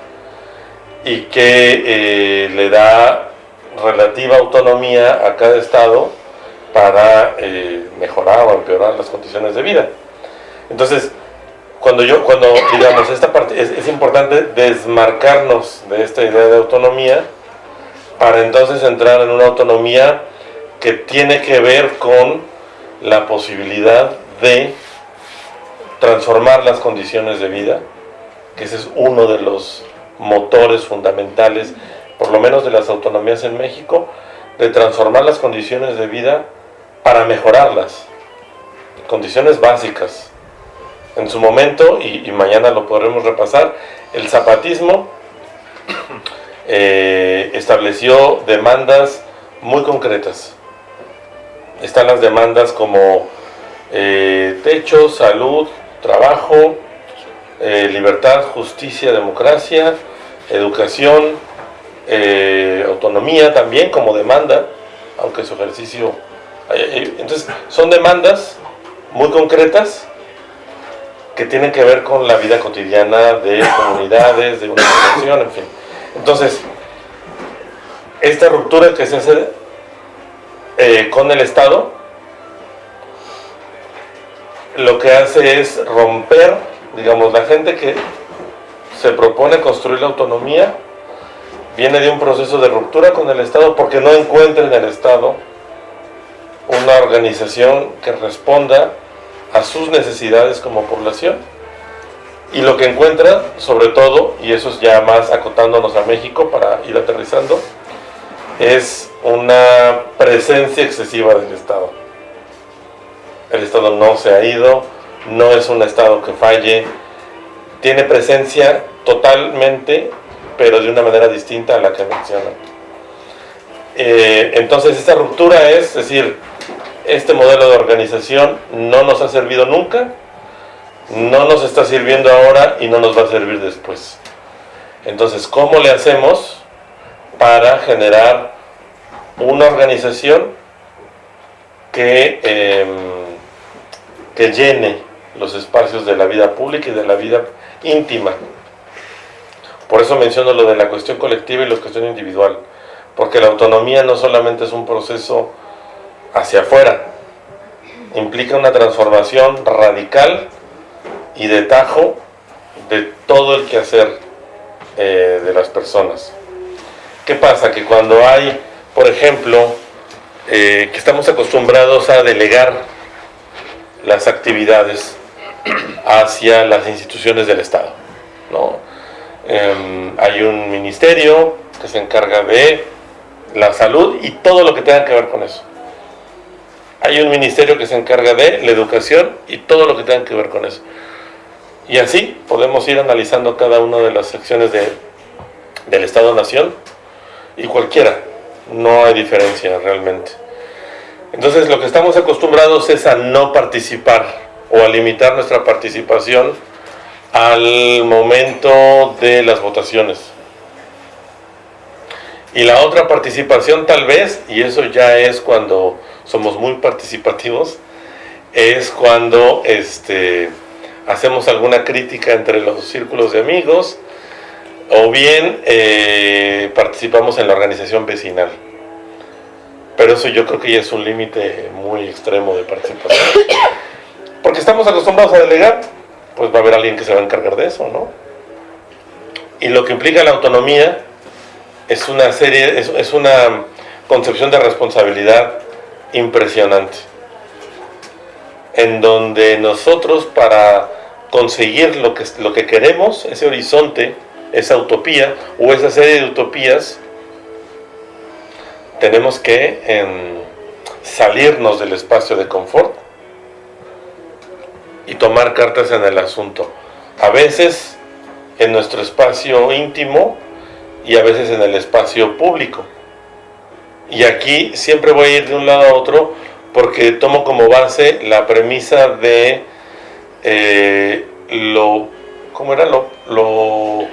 y que eh, le da relativa autonomía a cada estado para eh, mejorar o empeorar las condiciones de vida. Entonces, cuando yo, cuando digamos esta parte, es, es importante desmarcarnos de esta idea de autonomía para entonces entrar en una autonomía que tiene que ver con la posibilidad de transformar las condiciones de vida, que ese es uno de los motores fundamentales, por lo menos de las autonomías en México, de transformar las condiciones de vida para mejorarlas. Condiciones básicas. En su momento, y, mañana lo podremos repasar, el zapatismo eh, estableció demandas muy concretas. Están las demandas como eh, techo, salud, trabajo, eh, libertad, justicia, democracia, educación, eh, autonomía también como demanda, aunque su ejercicio... Entonces, son demandas muy concretas que tienen que ver con la vida cotidiana de comunidades, de una población, en fin. Entonces, esta ruptura que se hace eh, con el Estado, lo que hace es romper, digamos, la gente que se propone construir la autonomía, viene de un proceso de ruptura con el Estado porque no encuentra en el Estado una organización que responda a sus necesidades como población. Y lo que encuentra, sobre todo, y eso es ya más acotándonos a México para ir aterrizando, es una presencia excesiva del Estado. El Estado no se ha ido, no es un Estado que falle, tiene presencia totalmente, pero de una manera distinta a la que menciona. Eh, entonces esta ruptura es, es decir, este modelo de organización no nos ha servido nunca, no nos está sirviendo ahora y no nos va a servir después. Entonces, ¿cómo le hacemos para generar una organización que, em, que llene los espacios de la vida pública y de la vida íntima. Por eso menciono lo de la cuestión colectiva y la cuestión individual, porque la autonomía no solamente es un proceso hacia afuera, implica una transformación radical y de tajo de todo el quehacer eh, de las personas. ¿Qué pasa? Que cuando hay, por ejemplo, eh, que estamos acostumbrados a delegar las actividades hacia las instituciones del Estado. ¿no? Em, hay un ministerio que se encarga de la salud y todo lo que tenga que ver con eso. Hay un ministerio que se encarga de la educación y todo lo que tenga que ver con eso. Y así podemos ir analizando cada una de las secciones de, del Estado-Nación y cualquiera. No hay diferencia realmente. Entonces lo que estamos acostumbrados es a no participar o a limitar nuestra participación al momento de las votaciones. Y la otra participación tal vez, y eso ya es cuando somos muy participativos, es cuando este, hacemos alguna crítica entre los círculos de amigos o bien eh, participamos en la organización vecinal. Pero eso yo creo que ya es un límite muy extremo de participación. Porque estamos acostumbrados a delegar, pues va a haber alguien que se va a encargar de eso, ¿no? Y lo que implica la autonomía es una serie, es, una concepción de responsabilidad impresionante. En donde nosotros para conseguir lo que, lo que queremos, ese horizonte, esa utopía o esa serie de utopías, tenemos que em, salirnos del espacio de confort y tomar cartas en el asunto. A veces en nuestro espacio íntimo y a veces en el espacio público. Y aquí siempre voy a ir de un lado a otro porque tomo como base la premisa de eh, lo, ¿cómo era? Lo, lo,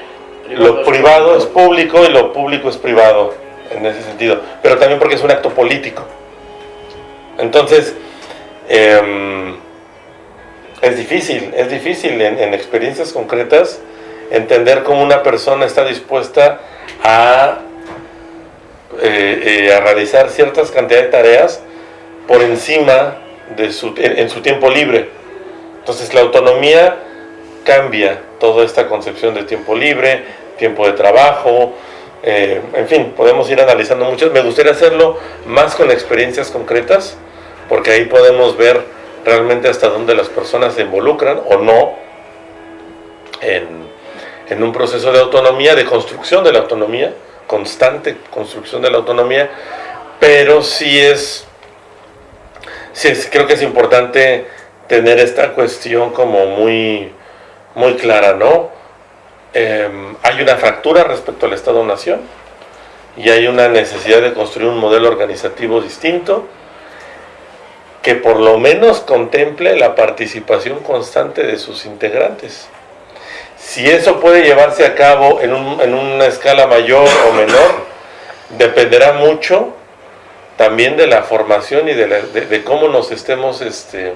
lo privado es público y lo público es privado en ese sentido, pero también porque es un acto político. Entonces, em, es difícil, es difícil en, experiencias concretas entender cómo una persona está dispuesta a, eh, eh, realizar ciertas cantidades de tareas por encima de su, en, su tiempo libre. Entonces la autonomía cambia toda esta concepción de tiempo libre, tiempo de trabajo, eh, en fin, podemos ir analizando muchas. Me gustaría hacerlo más con experiencias concretas, porque ahí podemos ver realmente hasta dónde las personas se involucran o no en, un proceso de autonomía, de construcción de la autonomía, constante construcción de la autonomía, pero sí es sí, creo que es importante tener esta cuestión como muy, muy clara, ¿no? Em, hay una fractura respecto al Estado-Nación y hay una necesidad de construir un modelo organizativo distinto que por lo menos contemple la participación constante de sus integrantes. Si eso puede llevarse a cabo en, una escala mayor o menor, dependerá mucho también de la formación y de, cómo nos estemos este,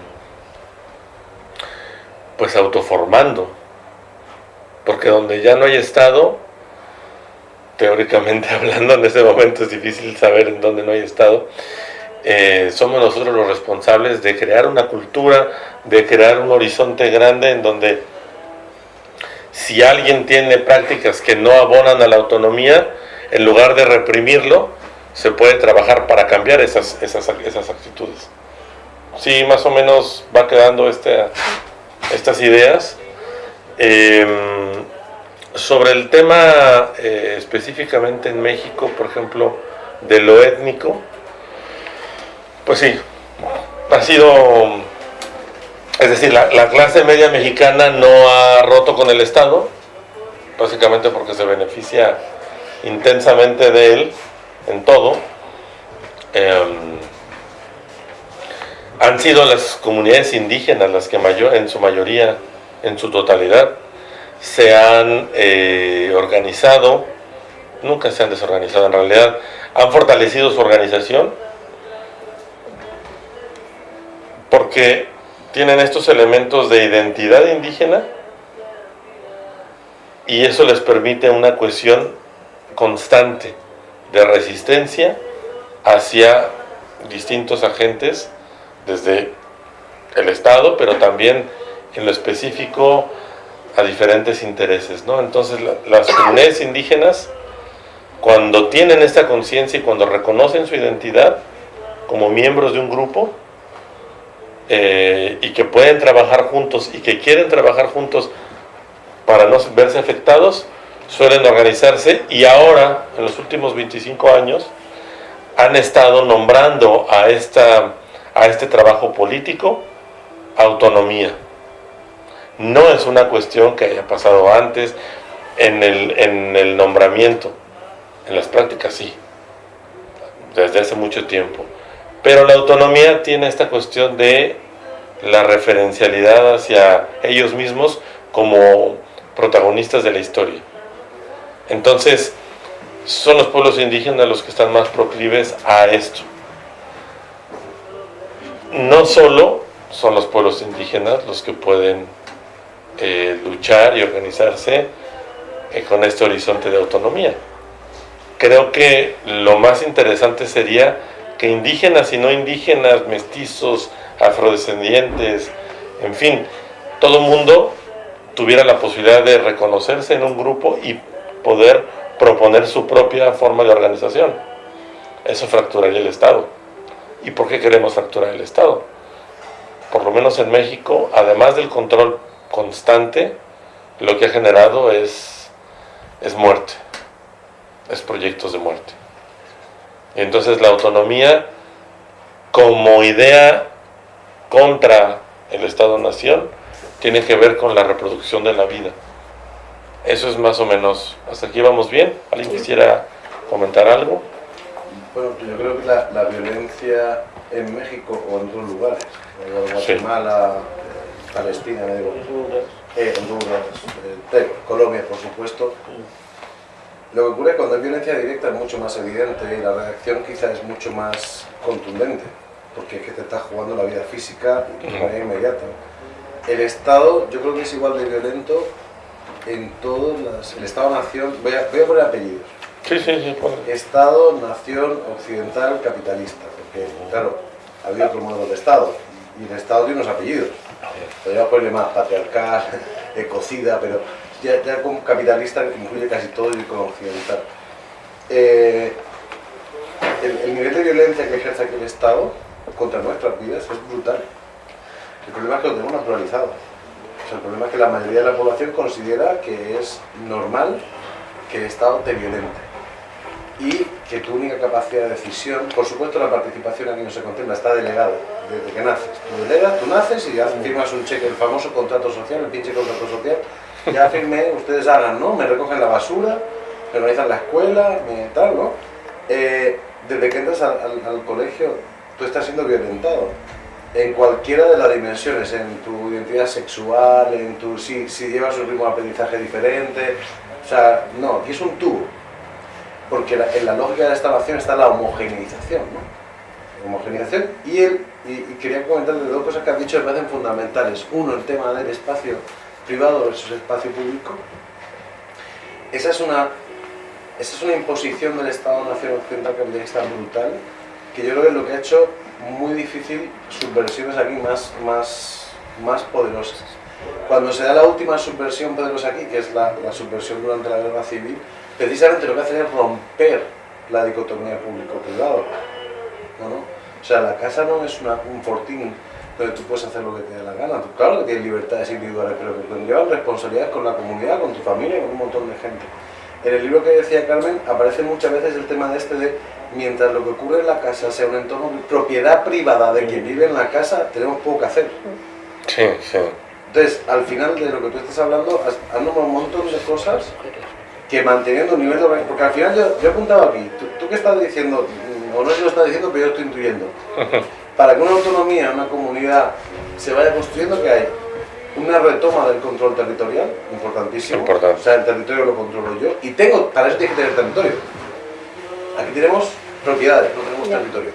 pues autoformando. Porque donde ya no hay Estado, teóricamente hablando, en ese momento es difícil saber en dónde no hay Estado, eh, somos nosotros los responsables de crear una cultura, de crear un horizonte grande en donde si alguien tiene prácticas que no abonan a la autonomía, en lugar de reprimirlo, se puede trabajar para cambiar esas, esas, esas actitudes. Sí, más o menos va quedando este, estas ideas. Em, sobre el tema eh, específicamente en México, por ejemplo, de lo étnico, pues sí, ha sido es decir, la, clase media mexicana no ha roto con el Estado, básicamente porque se beneficia intensamente de él en todo. Em, han sido las comunidades indígenas las que mayor, en su mayoría, en su totalidad, se han eh, organizado, nunca se han desorganizado en realidad, han fortalecido su organización, porque tienen estos elementos de identidad indígena y eso les permite una cohesión constante de resistencia hacia distintos agentes desde el Estado, pero también en lo específico a diferentes intereses. ¿no? Entonces las comunidades indígenas, cuando tienen esta conciencia y cuando reconocen su identidad como miembros de un grupo, eh, y que pueden trabajar juntos y que quieren trabajar juntos para no verse afectados, suelen organizarse y ahora, en los últimos 25 años, han estado nombrando a, esta, a este trabajo político autonomía. No es una cuestión que haya pasado antes en el, en el nombramiento, en las prácticas sí, desde hace mucho tiempo. Pero la autonomía tiene esta cuestión de la referencialidad hacia ellos mismos como protagonistas de la historia. Entonces, son los pueblos indígenas los que están más proclives a esto. No solo son los pueblos indígenas los que pueden eh, luchar y organizarse eh, con este horizonte de autonomía. Creo que lo más interesante sería que indígenas y no indígenas, mestizos, afrodescendientes, en fin, todo mundo tuviera la posibilidad de reconocerse en un grupo y poder proponer su propia forma de organización. Eso fracturaría el Estado. ¿Y por qué queremos fracturar el Estado? Por lo menos en México, además del control constante, lo que ha generado es, es muerte, es proyectos de muerte. Y entonces la autonomía como idea contra el Estado-Nación tiene que ver con la reproducción de la vida. Eso es más o menos, hasta aquí vamos bien. ¿Alguien quisiera comentar algo? Bueno, yo creo que la, violencia en México o en otros lugares, en Guatemala, Palestina, Honduras, eh, Honduras eh, Colombia, por supuesto, lo que ocurre cuando hay violencia directa es mucho más evidente y la reacción quizá es mucho más contundente porque es que te estás jugando la vida física de manera inmediata. El Estado, yo creo que es igual de violento en todos las... El Estado-Nación, voy a, voy a poner apellidos. Sí, sí, sí. Estado, nación, occidental, capitalista. Porque, claro, ha habido otro modo de Estado. Y el Estado tiene unos apellidos. Podría ponerle más patriarcal, ecocida, pero ya, ya con capitalista incluye casi todo y con occidental. Eh, el, el, nivel de violencia que ejerce aquí el Estado contra nuestras vidas es brutal. El problema es que lo tenemos naturalizado. el problema es que la mayoría de la población considera que es normal que el Estado te violente. Y que tu única capacidad de decisión, por supuesto la participación aquí no se contempla, está delegada desde que naces. Tú delegas, tú naces y ya firmas un cheque, el famoso contrato social, el pinche contrato social, ya firmé, ustedes hagan, ¿no? Me recogen la basura, me organizan la escuela, me tal, ¿no? Eh, desde que entras al, al- al colegio, tú estás siendo violentado en cualquiera de las dimensiones, en tu identidad sexual, en tu si, si llevas un ritmo de aprendizaje diferente, o sea, no, aquí es un tubo, porque la- en la lógica de la instalación está la homogeneización, ¿no? Homogeneización y, el, y, y quería comentarle dos cosas que has dicho que me parecen fundamentales. Uno, el tema del espacio privado versus espacio público. Esa es una, esa es una imposición del Estado-Nación Occidental capitalista brutal, que yo creo que es lo que ha hecho muy difícil subversiones aquí más, más, más poderosas. Cuando se da la última subversión poderosa aquí, que es la, la subversión durante la guerra civil, precisamente lo que hace es romper la dicotomía público-privado. O sea, la casa no es una- un fortín donde tú puedes hacer lo que te dé la gana. Tú, claro que tienes libertades individuales, pero que conllevan responsabilidades con la comunidad, con tu familia, con un montón de gente. En el libro que decía Carmen aparece muchas veces el tema de este de mientras lo que ocurre en la casa sea un entorno de propiedad privada de quien vive en la casa, tenemos poco que hacer. Sí, sí. Entonces, al final de lo que tú estás hablando, has, has nombrado un montón de cosas que manteniendo un nivel de organización, porque al final yo, yo apuntaba aquí, tú, tú qué estás diciendo, Mm, o no sé si lo estás diciendo, pero yo estoy intuyendo. Para que una autonomía, una comunidad se vaya construyendo, que hay una retoma del control territorial, importantísimo. Importante. O sea, el territorio lo controlo yo. Y tengo, para eso tienes que tener territorio. Aquí tenemos propiedades, no tenemos territorio.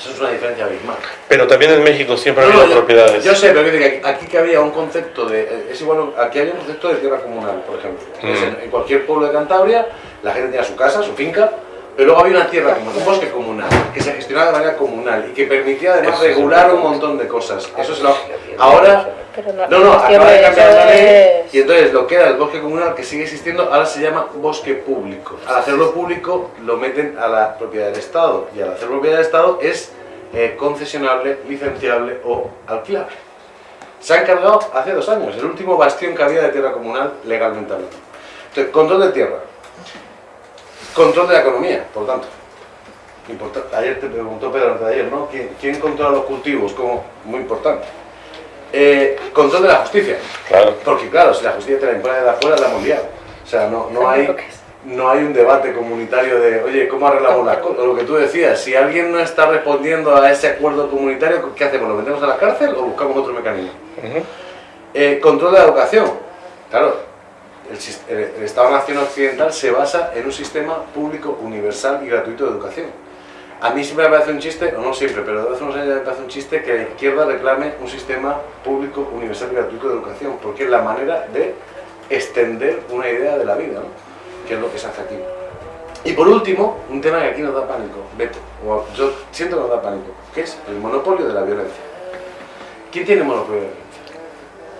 Eso es una diferencia abismal. Pero también en México siempre ha No, habido yo- propiedades. Yo sé, pero que aquí que había un concepto de. eh, Es igual, aquí había un concepto de tierra comunal, por ejemplo. Mm. en, en cualquier pueblo de Cantabria, la gente tenía su casa, su finca, pero luego había una tierra como un bosque comunal, que se gestionaba de manera comunal y que permitía además Eso regular un montón de cosas. Eso es lo. Ahora. Pero no, No, acaba de cambiar la ley es- y entonces lo que era el bosque comunal que sigue existiendo ahora se llama bosque público. Al hacerlo público lo meten a la propiedad del Estado y al hacerlo propiedad del Estado es eh, concesionable, licenciable o alquilable. Se ha encargado hace dos años, el último bastión que había de tierra comunal legalmente hablando. Entonces, control de tierra, control de la economía, por tanto. Importa- Ayer te preguntó Pedro antes de ayer, ¿no? ¿Quién, quién controla los cultivos? Como muy importante. Eh, control de la justicia. Claro. Porque claro, si la justicia te la impone de afuera, la hemos liado. O sea, no, no, hay, es. no hay un debate comunitario de, oye, ¿cómo arreglamos las cosas? Lo que tú decías, si alguien no está respondiendo a ese acuerdo comunitario, ¿qué hacemos? ¿Lo metemos a la cárcel o buscamos otro mecanismo? Eh, control de la educación. Claro, el- el Estado-Nación Occidental se basa en un sistema público, universal y gratuito de educación. A mí siempre me parece un chiste, o no siempre, pero desde hace unos años me parece un chiste que la izquierda reclame un sistema público, universal y gratuito de educación, porque es la manera de extender una idea de la vida, ¿no? que es lo que se hace aquí. Y por último, un tema que aquí nos da pánico, Beto, o yo siento que nos da pánico, que es el monopolio de la violencia. ¿Quién tiene monopolio de la violencia?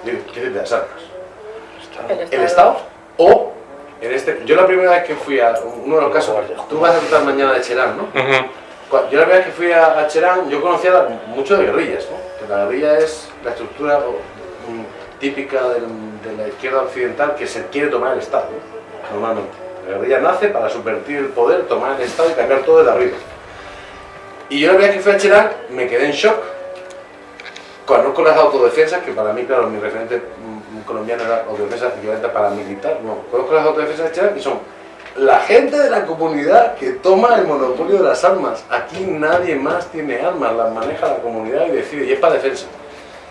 Digo, ¿Quién tiene las armas? ¿El Estado? O, en este, yo la primera vez que fui a uno de los casos, tú vas a tratar mañana de Cherán, ¿no? Yo la primera vez que fui a, Cherán, yo conocía mucho de guerrillas, ¿no? Que la guerrilla es la estructura típica de la izquierda occidental que se quiere tomar el Estado, ¿no? normalmente. La guerrilla nace para subvertir el poder, tomar el Estado y cambiar todo desde arriba. Y yo la primera vez que fui a Cherán me quedé en shock, conozco las autodefensas, que para mí, claro, mi referente mm, colombiano era autodefensa equivalente paramilitar, no, conozco las autodefensas de Cherán y son la gente de la comunidad que toma el monopolio de las armas. Aquí nadie más tiene armas, las maneja la comunidad y decide, y es para defensa.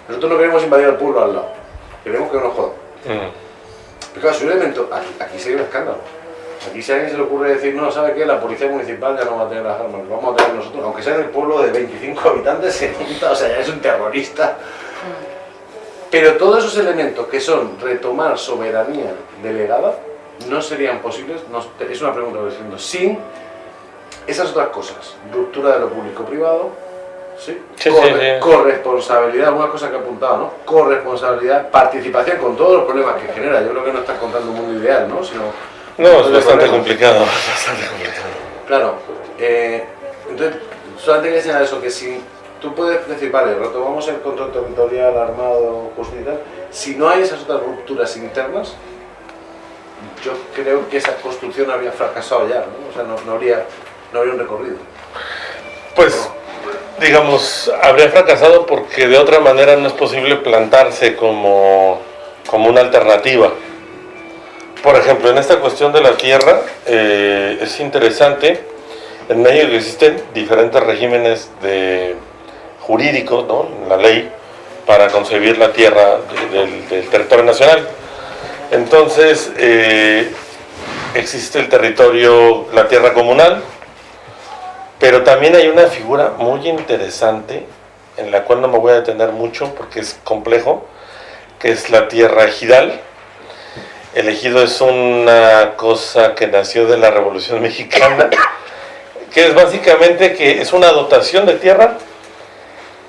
Nosotros no queremos invadir al pueblo al lado, queremos que no nos jodan. Mm. Pero claro, si un elemento, aquí, aquí sería un escándalo. Aquí si a alguien se le ocurre decir, no, ¿sabe qué? La policía municipal ya no va a tener las armas, lo vamos a tener nosotros, aunque sea en el pueblo de 25 habitantes, se junta, o sea, ya es un terrorista. Pero todos esos elementos que son retomar soberanía delegada, no serían posibles, no- es una pregunta que estoy haciendo, sin esas otras cosas, ruptura de lo público-privado, ¿sí? Sí, Corre- sí. corresponsabilidad, algunas cosas que he apuntado, ¿no? Corresponsabilidad, participación con todos los problemas que genera. Yo creo que no estás contando un mundo ideal, ¿no? Sino No, es bastante complicado. Bastante complicado. Claro, eh, entonces, solamente quería señalar eso, que si tú puedes decir, vale, retomamos el control territorial, armado, justicia si no hay esas otras rupturas internas, yo creo que esa construcción habría fracasado ya, ¿no? O sea, no, no habría, no habría un recorrido. Pues, digamos, habría fracasado porque de otra manera no es posible plantarse como, como una alternativa. Por ejemplo, en esta cuestión de la tierra eh, es interesante, en México existen diferentes regímenes de, jurídicos, ¿no? La ley, para concebir la tierra de- del, del territorio nacional. Entonces, eh, existe el territorio, la tierra comunal, pero también hay una figura muy interesante, en la cual no me voy a detener mucho porque es complejo, que es la tierra ejidal. El ejido es una cosa que nació de la Revolución Mexicana, que es básicamente que es una dotación de tierra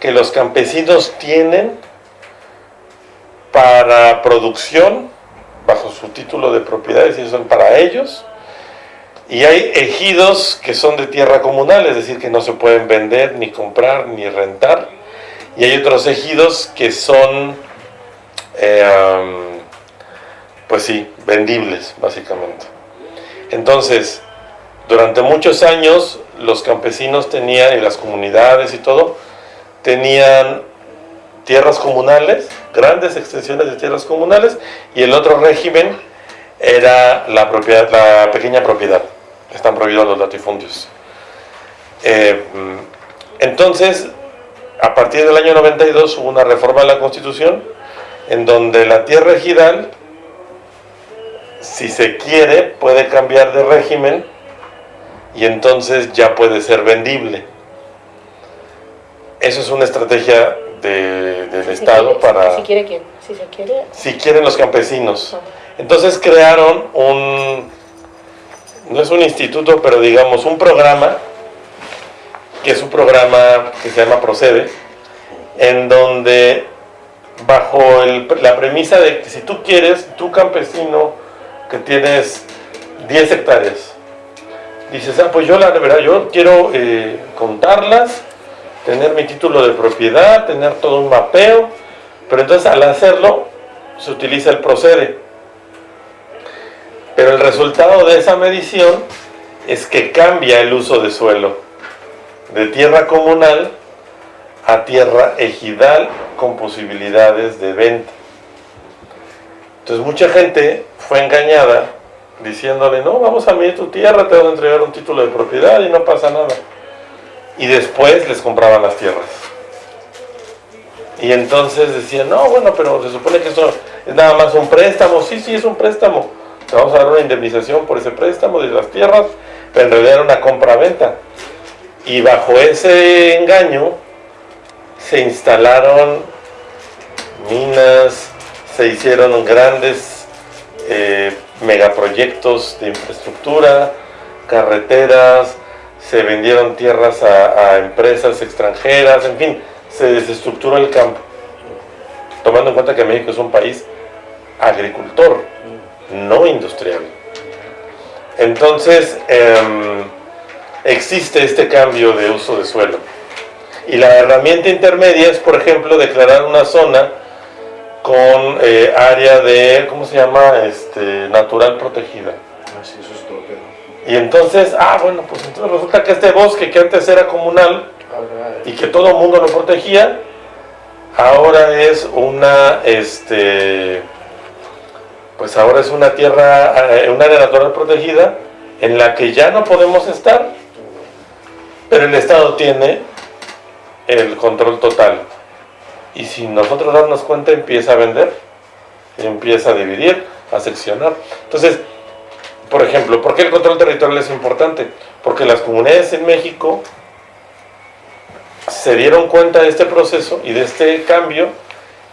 que los campesinos tienen para producción bajo su título de propiedades y son para ellos. Y hay ejidos que son de tierra comunal, es decir, que no se pueden vender, ni comprar, ni rentar. Y hay otros ejidos que son, eh, pues sí, vendibles, básicamente. Entonces, durante muchos años, los campesinos tenían, y las comunidades y todo, tenían tierras comunales, grandes extensiones de tierras comunales, y el otro régimen era la, propiedad, la pequeña propiedad. Están prohibidos los latifundios. Eh, entonces, a partir del año 92 hubo una reforma de la Constitución en donde la tierra ejidal, si se quiere, puede cambiar de régimen y entonces ya puede ser vendible. Eso es una estrategia de- del Si Estado quiere- para Si quiere quién, si se quiere... si quieren los campesinos. Ajá. Entonces crearon un, no es un instituto, pero digamos un programa, que es un programa que se llama Procede, en donde bajo el- la premisa de que si tú quieres, tú campesino que tienes 10 hectáreas, dices, ah, pues yo la verdad, yo quiero eh, contarlas, tener mi título de propiedad, tener todo un mapeo, pero entonces al hacerlo se utiliza el procede. Pero el resultado de esa medición es que cambia el uso de suelo de tierra comunal a tierra ejidal con posibilidades de venta. Entonces mucha gente fue engañada diciéndole, no, vamos a medir tu tierra, te van a entregar un título de propiedad y no pasa nada. Y después les compraban las tierras. Y entonces decían, no, bueno, pero se supone que esto es nada más un préstamo. Sí, sí, es un préstamo. Te vamos a dar una indemnización por ese préstamo de las tierras, pero en realidad era una compra-venta. Y bajo ese engaño se instalaron minas, se hicieron grandes eh, megaproyectos de infraestructura, carreteras, se vendieron tierras a, empresas extranjeras, en fin, se desestructuró el campo. Tomando en cuenta que México es un país agricultor, no industrial. Entonces, em, existe este cambio de uso de suelo. Y la herramienta intermedia es, por ejemplo, declarar una zona con eh, área de, ¿cómo se llama? Este, natural protegida. Y entonces, ah, bueno, pues entonces resulta que este bosque que antes era comunal y que todo el mundo lo protegía, ahora es una, este, pues ahora es una tierra, eh, un área natural protegida en la que ya no podemos estar, pero el Estado tiene el control total. Y sin nosotros darnos cuenta empieza a vender, empieza a dividir, a seccionar. Entonces, por ejemplo, ¿por qué el control territorial es importante? Porque las comunidades en México se dieron cuenta de este proceso y de este cambio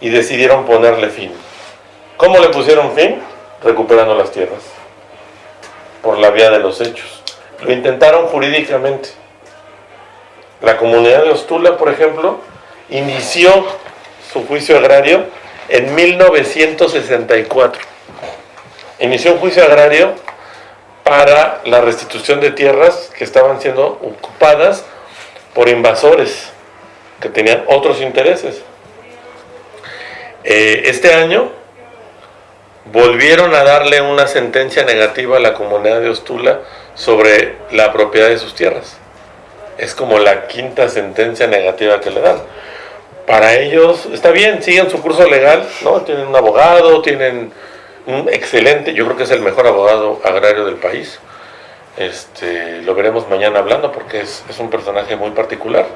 y decidieron ponerle fin. ¿Cómo le pusieron fin? Recuperando las tierras, por la vía de los hechos. Lo intentaron jurídicamente. La comunidad de Ostula, por ejemplo, inició su juicio agrario en 1964. Inició un juicio agrario para la restitución de tierras que estaban siendo ocupadas por invasores que tenían otros intereses. Eh, este año volvieron a darle una sentencia negativa a la comunidad de Ostula sobre la propiedad de sus tierras. Es como la quinta sentencia negativa que le dan. Para ellos, está bien, siguen su curso legal, ¿no? Tienen un abogado, tienen un excelente, yo creo que es el mejor abogado agrario del país. Este, lo veremos mañana hablando porque es, un personaje muy particular.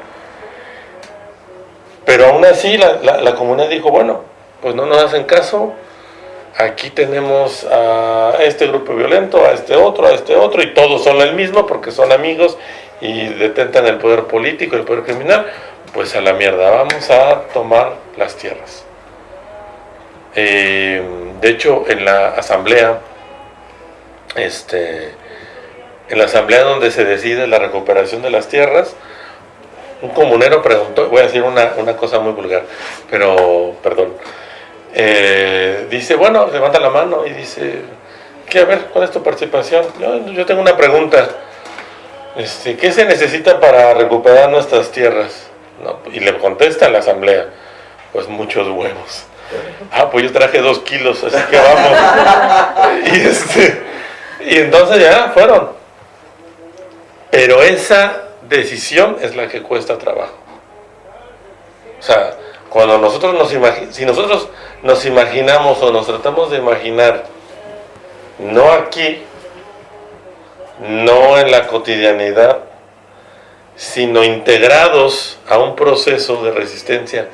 Pero aún así la, la, comunidad dijo, bueno, pues no nos hacen caso, aquí tenemos a este grupo violento, a este otro, a este otro, y todos son el mismo porque son amigos y detentan el poder político, el poder criminal, pues a la mierda, vamos a tomar las tierras. Eh, de hecho, en la asamblea, este, en la asamblea donde se decide la recuperación de las tierras, un comunero preguntó, voy a decir una, una cosa muy vulgar, pero perdón, eh, dice, bueno, levanta la mano y dice, ¿qué? A ver, ¿cuál es tu participación? Yo, yo tengo una pregunta. Este, ¿Qué se necesita para recuperar nuestras tierras? Y le contesta la asamblea, pues muchos huevos. Ah, pues yo traje dos kilos, así que vamos. y, este, y entonces ya fueron. Pero esa decisión es la que cuesta trabajo. O sea, cuando nosotros nos imaginamos, si nosotros nos imaginamos o nos tratamos de imaginar, no aquí, no en la cotidianidad, sino integrados a un proceso de resistencia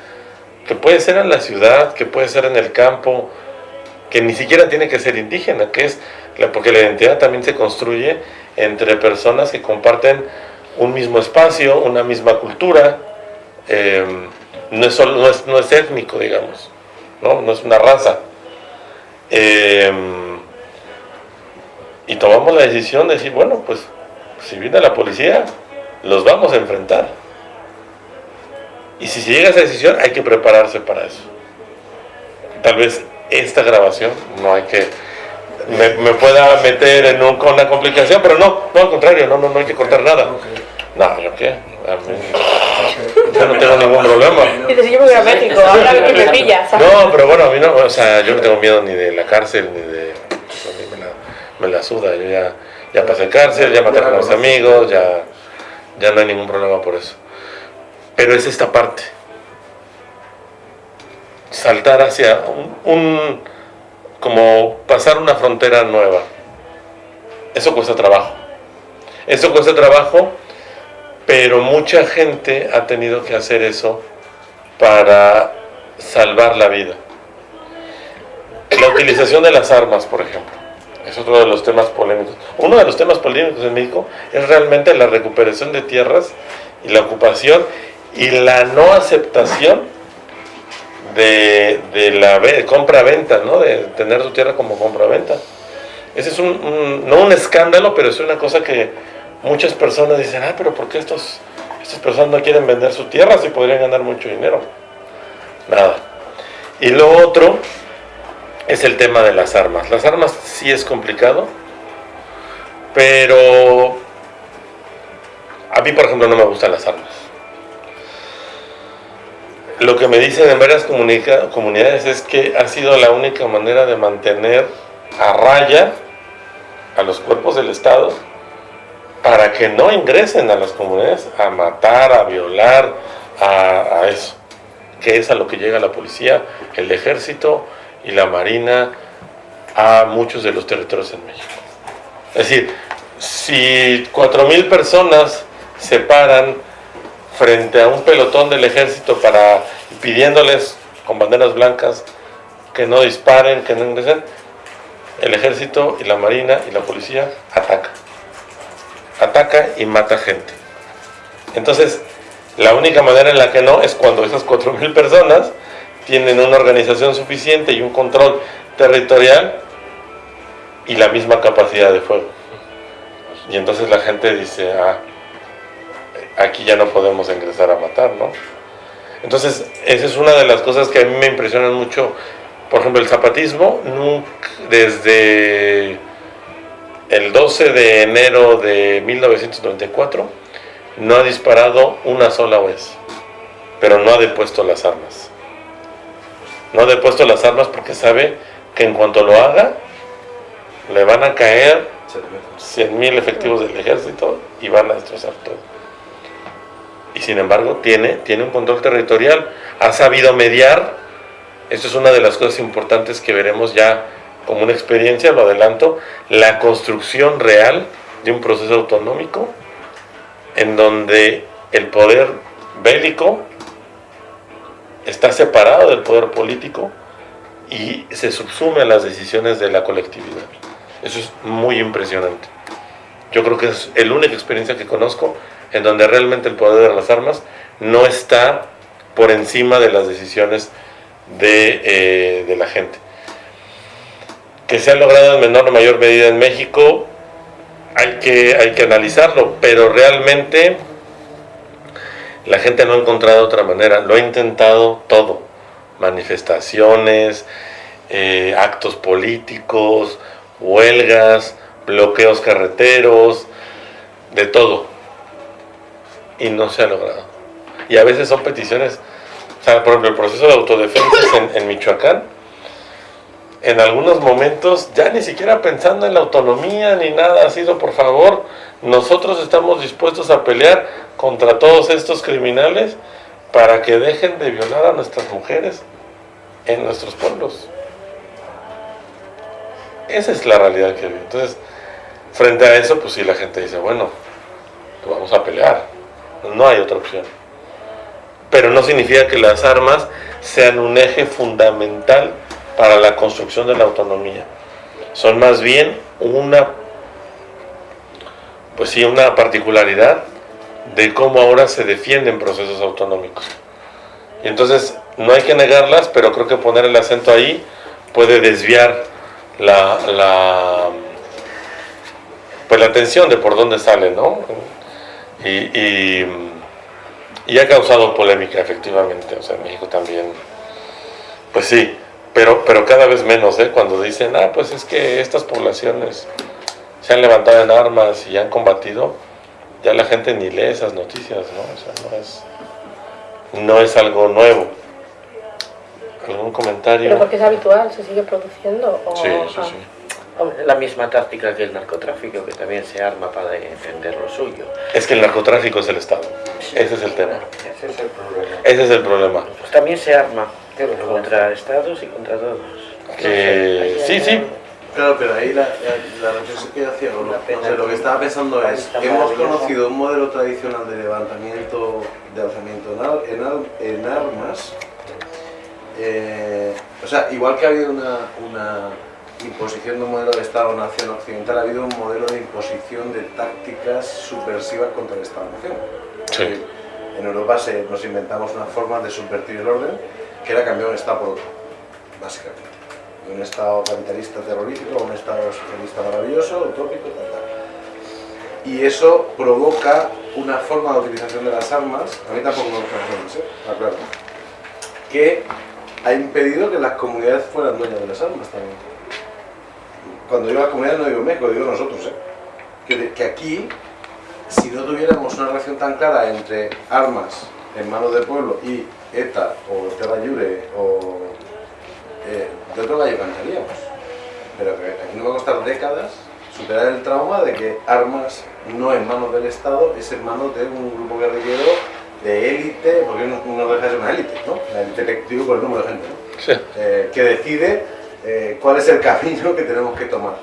que puede ser en la ciudad, que puede ser en el campo, que ni siquiera tiene que ser indígena, que es porque la identidad también se construye entre personas que comparten un mismo espacio, una misma cultura, eh, no es, no es, no es étnico, digamos, ¿no? no es una raza. Eh, y tomamos la decisión de decir, bueno, pues si viene la policía, los vamos a enfrentar. Y si se llega a esa decisión, hay que prepararse para eso. Tal vez esta grabación no hay que me, pueda meter en un, con una complicación, pero no, no al contrario, no, no, no hay que contar nada. No, ¿yo qué? yo no tengo ningún problema. Y te yo me voy a México, ahora que me pillas. No, pero bueno, a mí no, o sea, yo no tengo miedo ni de la cárcel, ni de... A mí me la, me la suda, yo ya, ya pasé cárcel, ya maté a mis amigos, ya, ya no hay ningún problema por eso. Pero es esta parte. Saltar hacia un, como pasar una frontera nueva. Eso cuesta trabajo. Eso cuesta trabajo pero mucha gente ha tenido que hacer eso para salvar la vida. La utilización de las armas, por ejemplo, es otro de los temas polémicos. Uno de los temas polémicos en México es realmente la recuperación de tierras y la ocupación y la no aceptación de, la compra-venta, ¿no? de tener su tierra como compra-venta. Ese es un, no un escándalo, pero es una cosa que muchas personas dicen, ah, pero ¿por qué estos, estas personas no quieren vender su tierra si podrían ganar mucho dinero? Nada. Y lo otro es el tema de las armas. Las armas sí es complicado, pero a mí, por ejemplo, no me gustan las armas. Lo que me dicen en varias comunidades es que ha sido la única manera de mantener a raya a los cuerpos del Estado para que no ingresen a las comunidades a matar, a violar, a, eso, que es a lo que llega la policía, el ejército y la marina a muchos de los territorios en México. Es decir, si 4.000 personas se paran frente a un pelotón del ejército para pidiéndoles con banderas blancas que no disparen, que no ingresen, el ejército y la marina y la policía atacan ataca y mata gente. Entonces, la única manera en la que no es cuando esas 4.000 personas tienen una organización suficiente y un control territorial y la misma capacidad de fuego. Y entonces la gente dice, ah, aquí ya no podemos ingresar a matar, ¿no? Entonces, esa es una de las cosas que a mí me impresionan mucho. Por ejemplo, el zapatismo, desde el 12 de enero de 1994 no ha disparado una sola vez, pero no ha depuesto las armas. No ha depuesto las armas porque sabe que en cuanto lo haga, le van a caer 100.000 efectivos del ejército y van a destrozar todo. Y sin embargo tiene, tiene un control territorial, ha sabido mediar, esto es una de las cosas importantes que veremos ya como una experiencia, lo adelanto, la construcción real de un proceso autonómico en donde el poder bélico está separado del poder político y se subsume a las decisiones de la colectividad. Eso es muy impresionante. Yo creo que es la única experiencia que conozco en donde realmente el poder de las armas no está por encima de las decisiones de, eh, de la gente. Que se ha logrado en menor o mayor medida en México, hay que, hay que analizarlo, pero realmente la gente no ha encontrado otra manera, lo ha intentado todo, manifestaciones, eh, actos políticos, huelgas, bloqueos carreteros, de todo, y no se ha logrado. Y a veces son peticiones, por ejemplo, el proceso de autodefensa en, Michoacán, en algunos momentos, ya ni siquiera pensando en la autonomía ni nada, ha sido por favor, nosotros estamos dispuestos a pelear contra todos estos criminales para que dejen de violar a nuestras mujeres en nuestros pueblos. Esa es la realidad que vive. Entonces, frente a eso, pues sí, la gente dice, bueno, pues vamos a pelear. No hay otra opción. Pero no significa que las armas sean un eje fundamental para la construcción de la autonomía. Son más bien una, pues sí, una particularidad de cómo ahora se defienden procesos autonómicos. Y entonces no hay que negarlas, pero creo que poner el acento ahí puede desviar la, la, pues la atención de por dónde sale, ¿no? Y, y, y ha causado polémica, efectivamente, o sea, en México también, pues sí, pero, pero cada vez menos, ¿eh? Cuando dicen, ah, pues es que estas poblaciones se han levantado en armas y han combatido, ya la gente ni lee esas noticias, ¿no? O sea, no es, no es algo nuevo. ¿Algún comentario? ¿Pero porque es habitual? ¿Se sigue produciendo? O... Sí, sí, sí. La misma táctica que el narcotráfico, que también se arma para defender lo suyo. Es que el narcotráfico es el Estado. Ese es el tema. Ese es el problema. Ese es el problema. Pues también se arma contra estados y contra todos. Que sí, sí, Claro, pero ahí la, la, la reflexión que yo hacía, o lo, o sea, lo que estaba pensando es, hemos conocido un modelo tradicional de levantamiento, de alzamiento en, al- en, al- en armas, eh, o sea, igual que ha habido una, una imposición de un modelo de Estado-Nación occidental, ha habido un modelo de imposición de tácticas subversivas contra el Estado-Nación. Sí. En Europa se, nos inventamos una forma de subvertir el orden, que era cambiar un Estado por otro, básicamente. De un Estado capitalista terrorífico a un Estado socialista maravilloso, utópico, tal, tal. Y eso provoca una forma de utilización de las armas, a mí tampoco me gusta las armas, ¿eh? Está claro, que ha impedido que las comunidades fueran dueñas de las armas también. Cuando digo las comunidades no digo México, digo nosotros, ¿eh? que, que aquí si no tuviéramos una relación tan clara entre armas en manos del pueblo y ETA o Terra Llure o eh, de otro gallo cantaríamos. Pero que aquí nos va a costar décadas superar el trauma de que armas no en manos del Estado es en manos de un grupo guerrillero de élite, porque no, no deja de ser una élite, ¿no? La élite colectivo con el número de gente, ¿no? sí. eh, que decide eh, cuál es el camino que tenemos que tomar.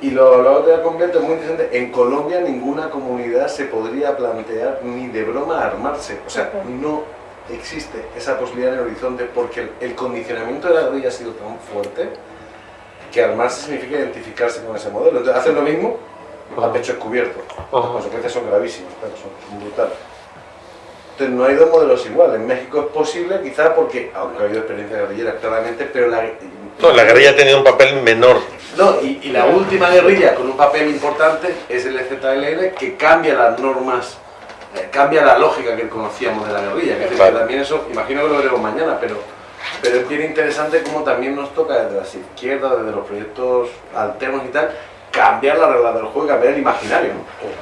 Y lo, lo otro completo es muy interesante. En Colombia ninguna comunidad se podría plantear ni de broma armarse. O sea, no existe esa posibilidad en el horizonte porque el, el condicionamiento de la guerrilla ha sido tan fuerte que armarse significa identificarse con ese modelo. Entonces hacen lo mismo a pecho descubierto. Las consecuencias son gravísimas, claro, son brutales. Entonces no hay dos modelos iguales. En México es posible, quizás porque, aunque ha habido experiencias guerrilleras claramente, pero la, No, la guerrilla ha tenido un papel menor. no, y, y la última guerrilla con un papel importante es el EZLN que cambia las normas, eh, cambia la lógica que conocíamos de la guerrilla. Claro. que también eso, imagino que lo veremos mañana, pero, pero es bien interesante cómo también nos toca desde las izquierdas, desde los proyectos alternos y tal, cambiar la regla del juego y cambiar el imaginario.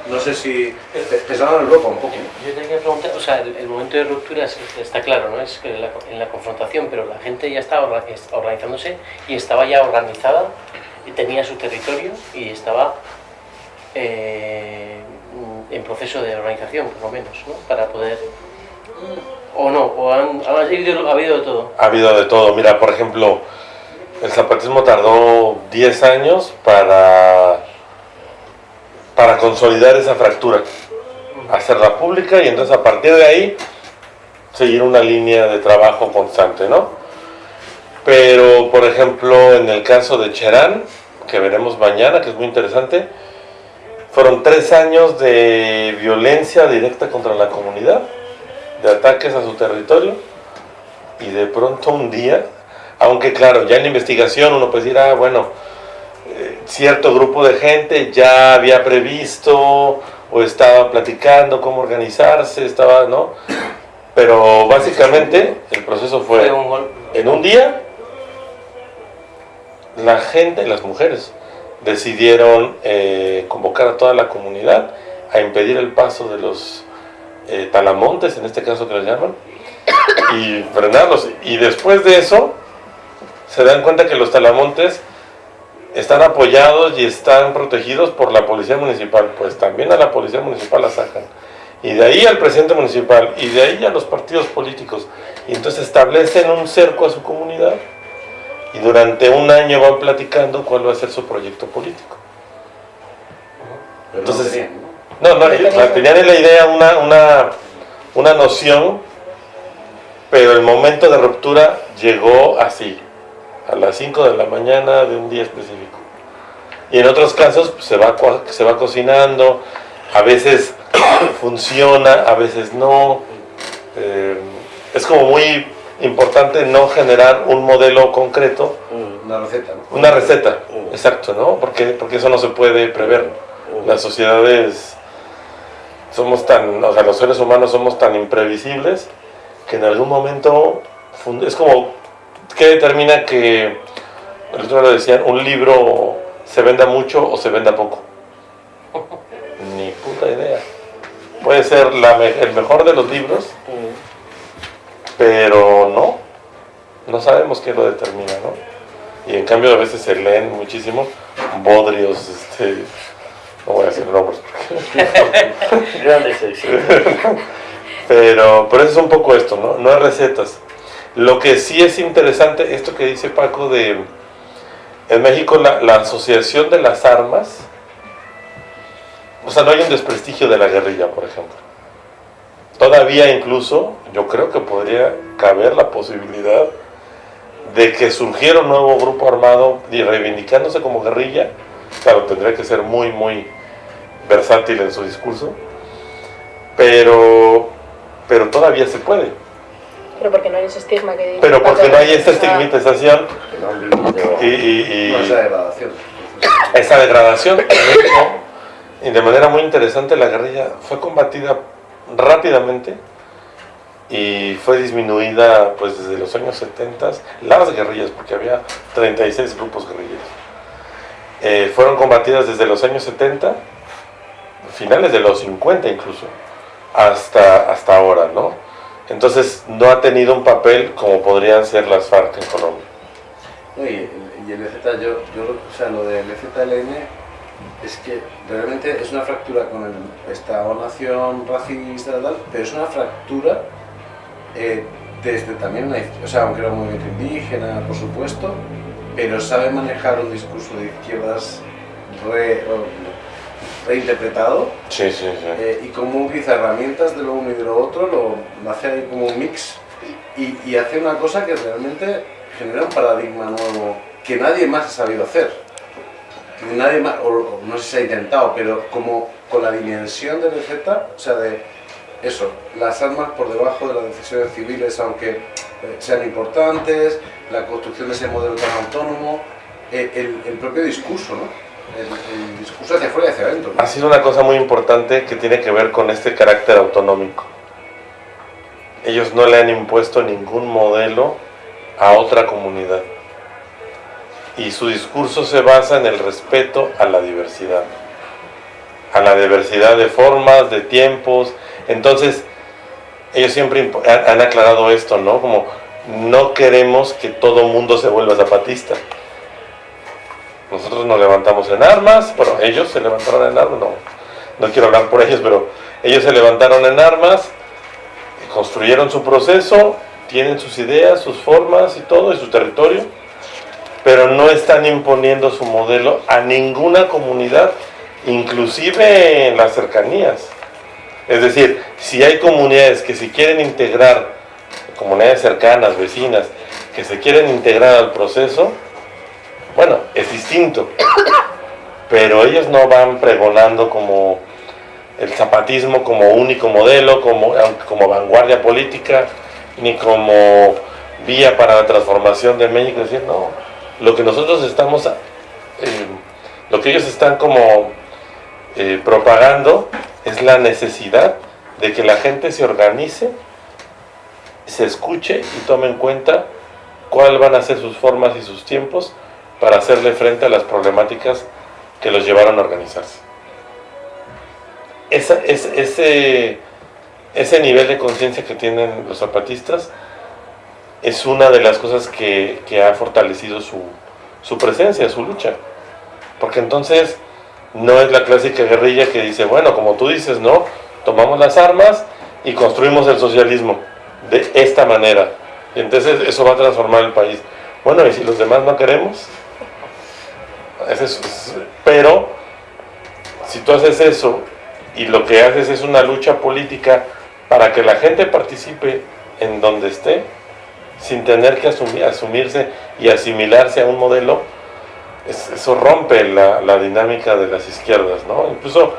No, sé si pensando en Europa un poco. Yo te quería preguntar, o sea, el, el momento de ruptura es- está claro, ¿no? Es que en la, en la confrontación, pero la gente ya estaba orga- es- organizándose y estaba ya organizada, y tenía su territorio y estaba eh, en proceso de organización, por lo menos, ¿no? Para poder... O no, o han, ha, habido, ha habido de todo. Ha habido de todo. Mira, por ejemplo, el zapatismo tardó 10 años para, para consolidar esa fractura, hacerla pública y entonces a partir de ahí seguir una línea de trabajo constante, ¿no? Pero, por ejemplo, en el caso de Cherán, que veremos mañana, que es muy interesante, fueron tres años de violencia directa contra la comunidad, de ataques a su territorio, y de pronto un día, aunque claro, ya en la investigación uno puede decir, ah, bueno, eh, cierto grupo de gente ya había previsto o estaba platicando cómo organizarse, estaba, ¿no? Pero básicamente el proceso fue en un día, la gente, las mujeres, decidieron eh, convocar a toda la comunidad a impedir el paso de los eh, talamontes, en este caso que les llaman, y frenarlos. Y después de eso, se dan cuenta que los talamontes están apoyados y están protegidos por la policía municipal. Pues también a la policía municipal la sacan. Y de ahí al presidente municipal, y de ahí a los partidos políticos. Y entonces establecen un cerco a su comunidad y durante un año van platicando cuál va a ser su proyecto político. Pero Entonces, no tenían, ¿no? No, no, ellos, o sea, tenían en la idea una, una, una noción, pero el momento de ruptura llegó así, a las 5 de la mañana de un día específico. Y en otros casos pues, se, va, se va cocinando, a veces funciona, a veces no. Eh, es como muy importante no generar un modelo concreto, Una receta, ¿no? una receta, exacto, ¿no? Porque, porque eso no se puede prever. Las sociedades somos tan, o sea, los seres humanos somos tan imprevisibles que en algún momento es como, ¿qué determina que, el otro lo decían, un libro se venda mucho o se venda poco? Ni puta idea. Puede ser la me- el mejor de los libros, pero no, no sabemos qué lo determina, ¿no? Y en cambio a veces se leen muchísimo bodrios, este, no voy a decir nombres, Grandes éxitos. pero, pero eso es un poco esto, ¿no? No hay recetas. Lo que sí es interesante, esto que dice Paco de, en México la, la asociación de las armas, o sea, no hay un desprestigio de la guerrilla, por ejemplo. Todavía incluso, yo creo que podría caber la posibilidad de que surgiera un nuevo grupo armado y reivindicándose como guerrilla, claro, tendría que ser muy, muy versátil en su discurso, pero, pero todavía se puede. Pero porque no hay ese estigma que Pero porque no hay esta estigmatización y, y- y esa degradación. esa degradación. Y de manera muy interesante la guerrilla fue combatida rápidamente y fue disminuida pues desde los años 70, las guerrillas, porque había 36 grupos guerrilleros. Eh, fueron combatidas desde los años 70, finales de los 50 incluso, hasta, hasta ahora, ¿no? Entonces no ha tenido un papel como podrían ser las FARC en Colombia. Y, el- EZ, yo, yo, o sea, lo del EZLN es que realmente es una fractura con el Estado nación racista tal, pero es una fractura eh, desde también una, o sea, aunque era un movimiento indígena, por supuesto, pero sabe manejar un discurso de izquierdas re- reinterpretado Sí, sí, sí. eh, y cómo utiliza herramientas de lo uno y de lo otro, lo, hace ahí como un mix y, y hace una cosa que realmente genera un paradigma nuevo que nadie más ha sabido hacer. Que nadie más, o, no sé si se ha intentado, pero como con la dimensión del EZ, o sea, de eso, las armas por debajo de las decisiones civiles, aunque eh, sean importantes, la construcción de ese modelo tan autónomo, eh, el, el propio discurso, ¿no? Discurso hacia afuera y hacia adentro. Ha sido una cosa muy importante que tiene que ver con este carácter autonómico. Ellos no le han impuesto ningún modelo a otra comunidad. y su discurso se basa en el respeto a la diversidad, a la diversidad de formas, de tiempos. Entonces, ellos siempre han aclarado esto, ¿no? Como no queremos que todo mundo se vuelva zapatista. Nosotros nos levantamos en armas, bueno, ellos se levantaron en armas, no, no quiero hablar por ellos, pero ellos se levantaron en armas, construyeron su proceso, tienen sus ideas, sus formas y todo, y su territorio, pero no están imponiendo su modelo a ninguna comunidad, inclusive en las cercanías. Es decir, si hay comunidades que se quieren integrar, comunidades cercanas, vecinas, que se quieren integrar al proceso, bueno, es distinto, pero ellos no van pregonando como el zapatismo como único modelo, como, como vanguardia política, ni como vía para la transformación de México. decir, no, lo que nosotros estamos, eh, lo que ellos están como eh, propagando es la necesidad de que la gente se organice, se escuche y tome en cuenta cuáles van a ser sus formas y sus tiempos para hacerle frente a las problemáticas que los llevaron a organizarse. ese, ese nivel de conciencia que tienen los zapatistas es una de las cosas que, ha fortalecido su, su, presencia, su lucha. Porque entonces no es la clásica guerrilla que dice, bueno, como tú dices, no, tomamos las armas y construimos el socialismo de esta manera. Y entonces eso va a transformar el país. Bueno, ¿y si los demás no queremos? Pero si tú haces eso y lo que haces es una lucha política para que la gente participe en donde esté, sin tener que asumir, asumirse y asimilarse a un modelo, eso rompe la, dinámica de las izquierdas, ¿no? Incluso,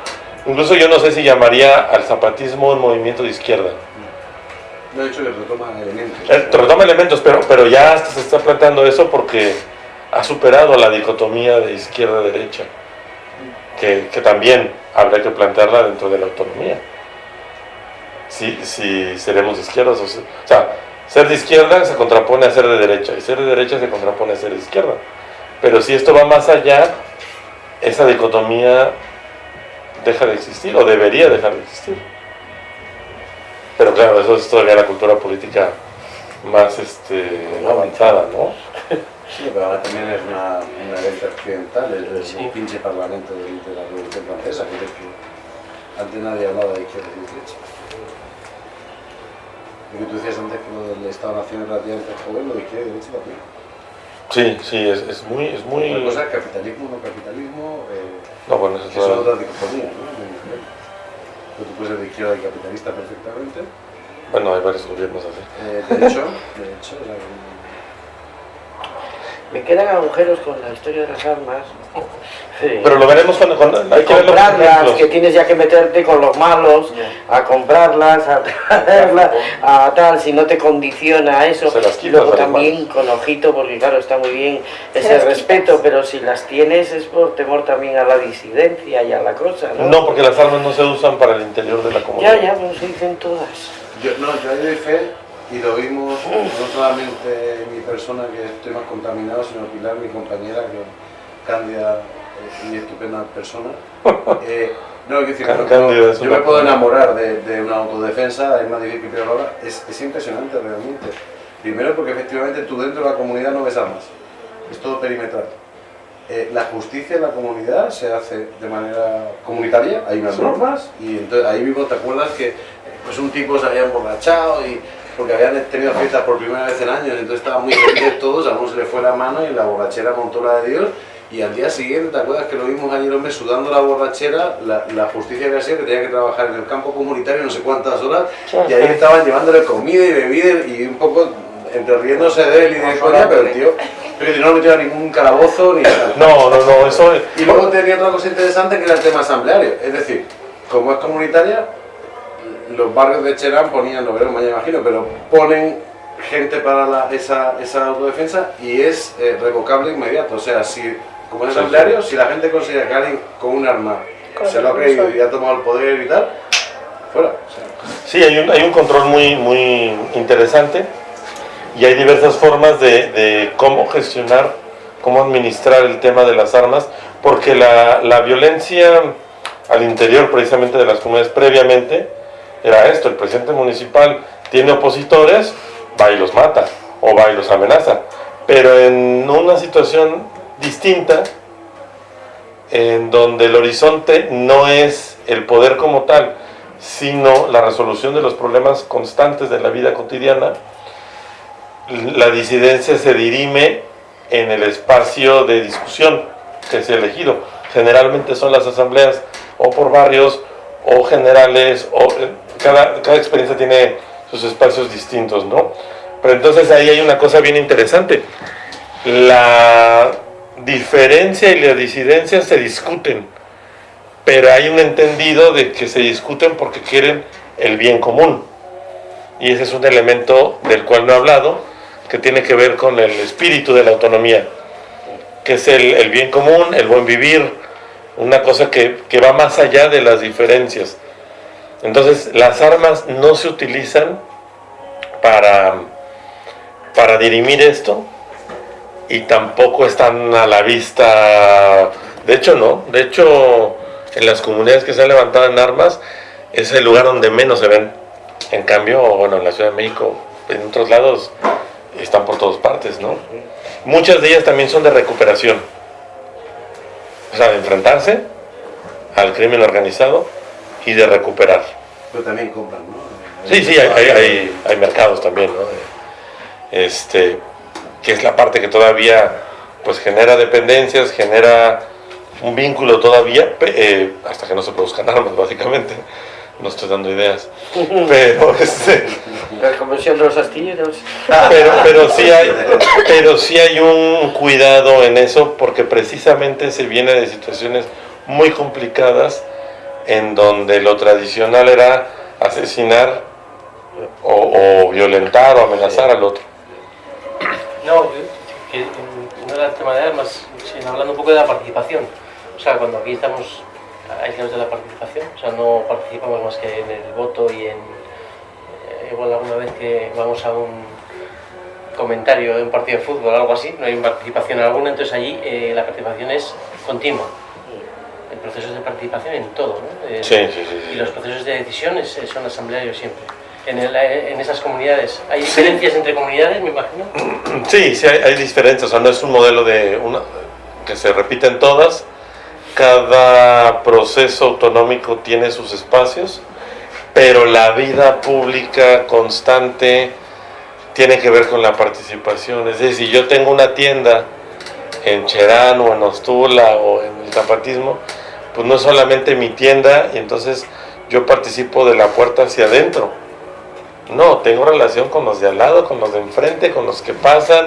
incluso yo no sé si llamaría al zapatismo un movimiento de izquierda. De hecho, retoma elementos. Eh, retoma elementos, pero, pero ya se está planteando eso porque ha superado la dicotomía de izquierda-derecha, que, también habrá que plantearla dentro de la autonomía. Si, si seremos de izquierda, o sea, ser de izquierda se contrapone a ser de derecha, y ser de derecha se contrapone a ser de izquierda. Pero si esto va más allá, esa dicotomía deja de existir, o debería dejar de existir. Pero claro, eso es todavía la cultura política más este, avanzada, ¿no? Sí, pero ahora también es una, una herencia occidental, es el pinche parlamento de, la Revolución Francesa, que, es que antes nadie hablaba de izquierda y derecha. Y que tú decías antes que lo del Estado-Nación es relativamente joven, lo de izquierda y derecha también. Sí, sí, es, es muy... Es muy... Una cosa es capitalismo, no capitalismo, eh, no, bueno, eso es otra dicotomía, ¿no? Pero tú puedes ser de izquierda y capitalista perfectamente. Bueno, hay varios gobiernos así. Eh, de hecho, de hecho, o sea, me quedan agujeros con la historia de las armas. Pero lo veremos cuando, hay que comprarlas, que tienes ya que meterte con los malos, a comprarlas, a traerlas, a tal, si no te condiciona eso. y luego también con ojito, porque claro, está muy bien ese respeto, pero si las tienes es por temor también a la disidencia y a la cosa, ¿no? No, porque las armas no se usan para el interior de la comunidad. Ya, ya, pues se dicen todas. Yo, no, yo doy fe y lo vimos no solamente mi persona que estoy más contaminado, sino Pilar, mi compañera, que cándida y estupenda persona. Eh, no, es decir, yo, me puedo enamorar de, de, una autodefensa, es más difícil que ahora, es, es impresionante realmente. Primero porque efectivamente tú dentro de la comunidad no ves armas, es todo perimetral. Eh, la justicia en la comunidad se hace de manera comunitaria, hay unas normas y entonces ahí mismo te acuerdas que pues un tipo se había emborrachado y porque habían tenido fiestas por primera vez en años, entonces estaban muy felices todos, a uno se le fue la mano y la borrachera montó la de Dios. Y al día siguiente, ¿te acuerdas que lo vimos ayer hombre sudando la borrachera? La, la justicia había sido que tenía que trabajar en el campo comunitario no sé cuántas horas y ahí estaban llevándole comida y bebida y un poco entre riéndose de él y de coña, pero el tío que no metió ningún calabozo ni nada. No, no, no, eso es... Y luego tenía otra cosa interesante que era el tema asambleario, es decir, como es comunitaria, los barrios de Cherán ponían, lo veremos mañana imagino, pero ponen gente para esa, esa, autodefensa y es eh, revocable inmediato. O sea, si, como es asambleario, si la gente considera que alguien con un arma se lo ha creído y ha tomado el poder y tal, fuera. Sí, hay un, hay un control muy, muy interesante y hay diversas formas de, de cómo gestionar cómo administrar el tema de las armas, porque la, la violencia al interior precisamente de las comunidades previamente era esto, el presidente municipal tiene opositores, va y los mata o va y los amenaza, pero en una situación distinta, en donde el horizonte no es el poder como tal, sino la resolución de los problemas constantes de la vida cotidiana, la disidencia se dirime en el espacio de discusión que ha elegido. Generalmente son las asambleas o por barrios o generales, o eh, cada, cada experiencia tiene sus espacios distintos, ¿no? Pero entonces ahí hay una cosa bien interesante. La diferencia y la disidencia se discuten, pero hay un entendido de que se discuten porque quieren el bien común. Y ese es un elemento del cual no he hablado, que tiene que ver con el espíritu de la autonomía, que es el, el bien común, el buen vivir, una cosa que, que va más allá de las diferencias. Entonces las armas no se utilizan para, para dirimir esto y tampoco están a la vista, de hecho no, de hecho en las comunidades que se han levantado en armas es el lugar donde menos se ven. En cambio, bueno, en la Ciudad de México, en otros lados están por todas partes, ¿no? Muchas de ellas también son de recuperación. O sea, de enfrentarse al crimen organizado y de recuperar. Pero también compran, ¿no? Sí, sí, hay, hay, hay, hay mercados también, ¿no? Este, que es la parte que todavía pues genera dependencias, genera un vínculo todavía, eh, hasta que no se produzcan armas, básicamente. No estoy dando ideas. Pero, este, La conversión de los astilleros. pero, pero, sí hay, pero sí hay un cuidado en eso, porque precisamente se viene de situaciones muy complicadas en donde lo tradicional era asesinar o, o violentar o amenazar al otro. No, no era el tema de armas, sino hablando un poco de la participación. O sea, cuando aquí estamos aislados de la participación, o sea, no participamos más que en el voto y en. eh, igual alguna vez que vamos a un comentario de un partido de fútbol o algo así, no hay participación alguna, entonces allí eh, la participación es continua. El proceso es de participación en todo, ¿no? Eh, Sí, sí, sí. Y los procesos de decisión es- son asamblearios siempre. En, el- en esas comunidades, ¿hay diferencias entre comunidades, me imagino? Sí, sí hay, hay diferencias, o sea, no es un modelo de una, que se repite en todas. Cada proceso autonómico tiene sus espacios, pero la vida pública constante tiene que ver con la participación. Es decir, si yo tengo una tienda en Cherán o en Ostula o en el zapatismo, pues no es solamente mi tienda y entonces yo participo de la puerta hacia adentro. No, tengo relación con los de al lado, con los de enfrente, con los que pasan,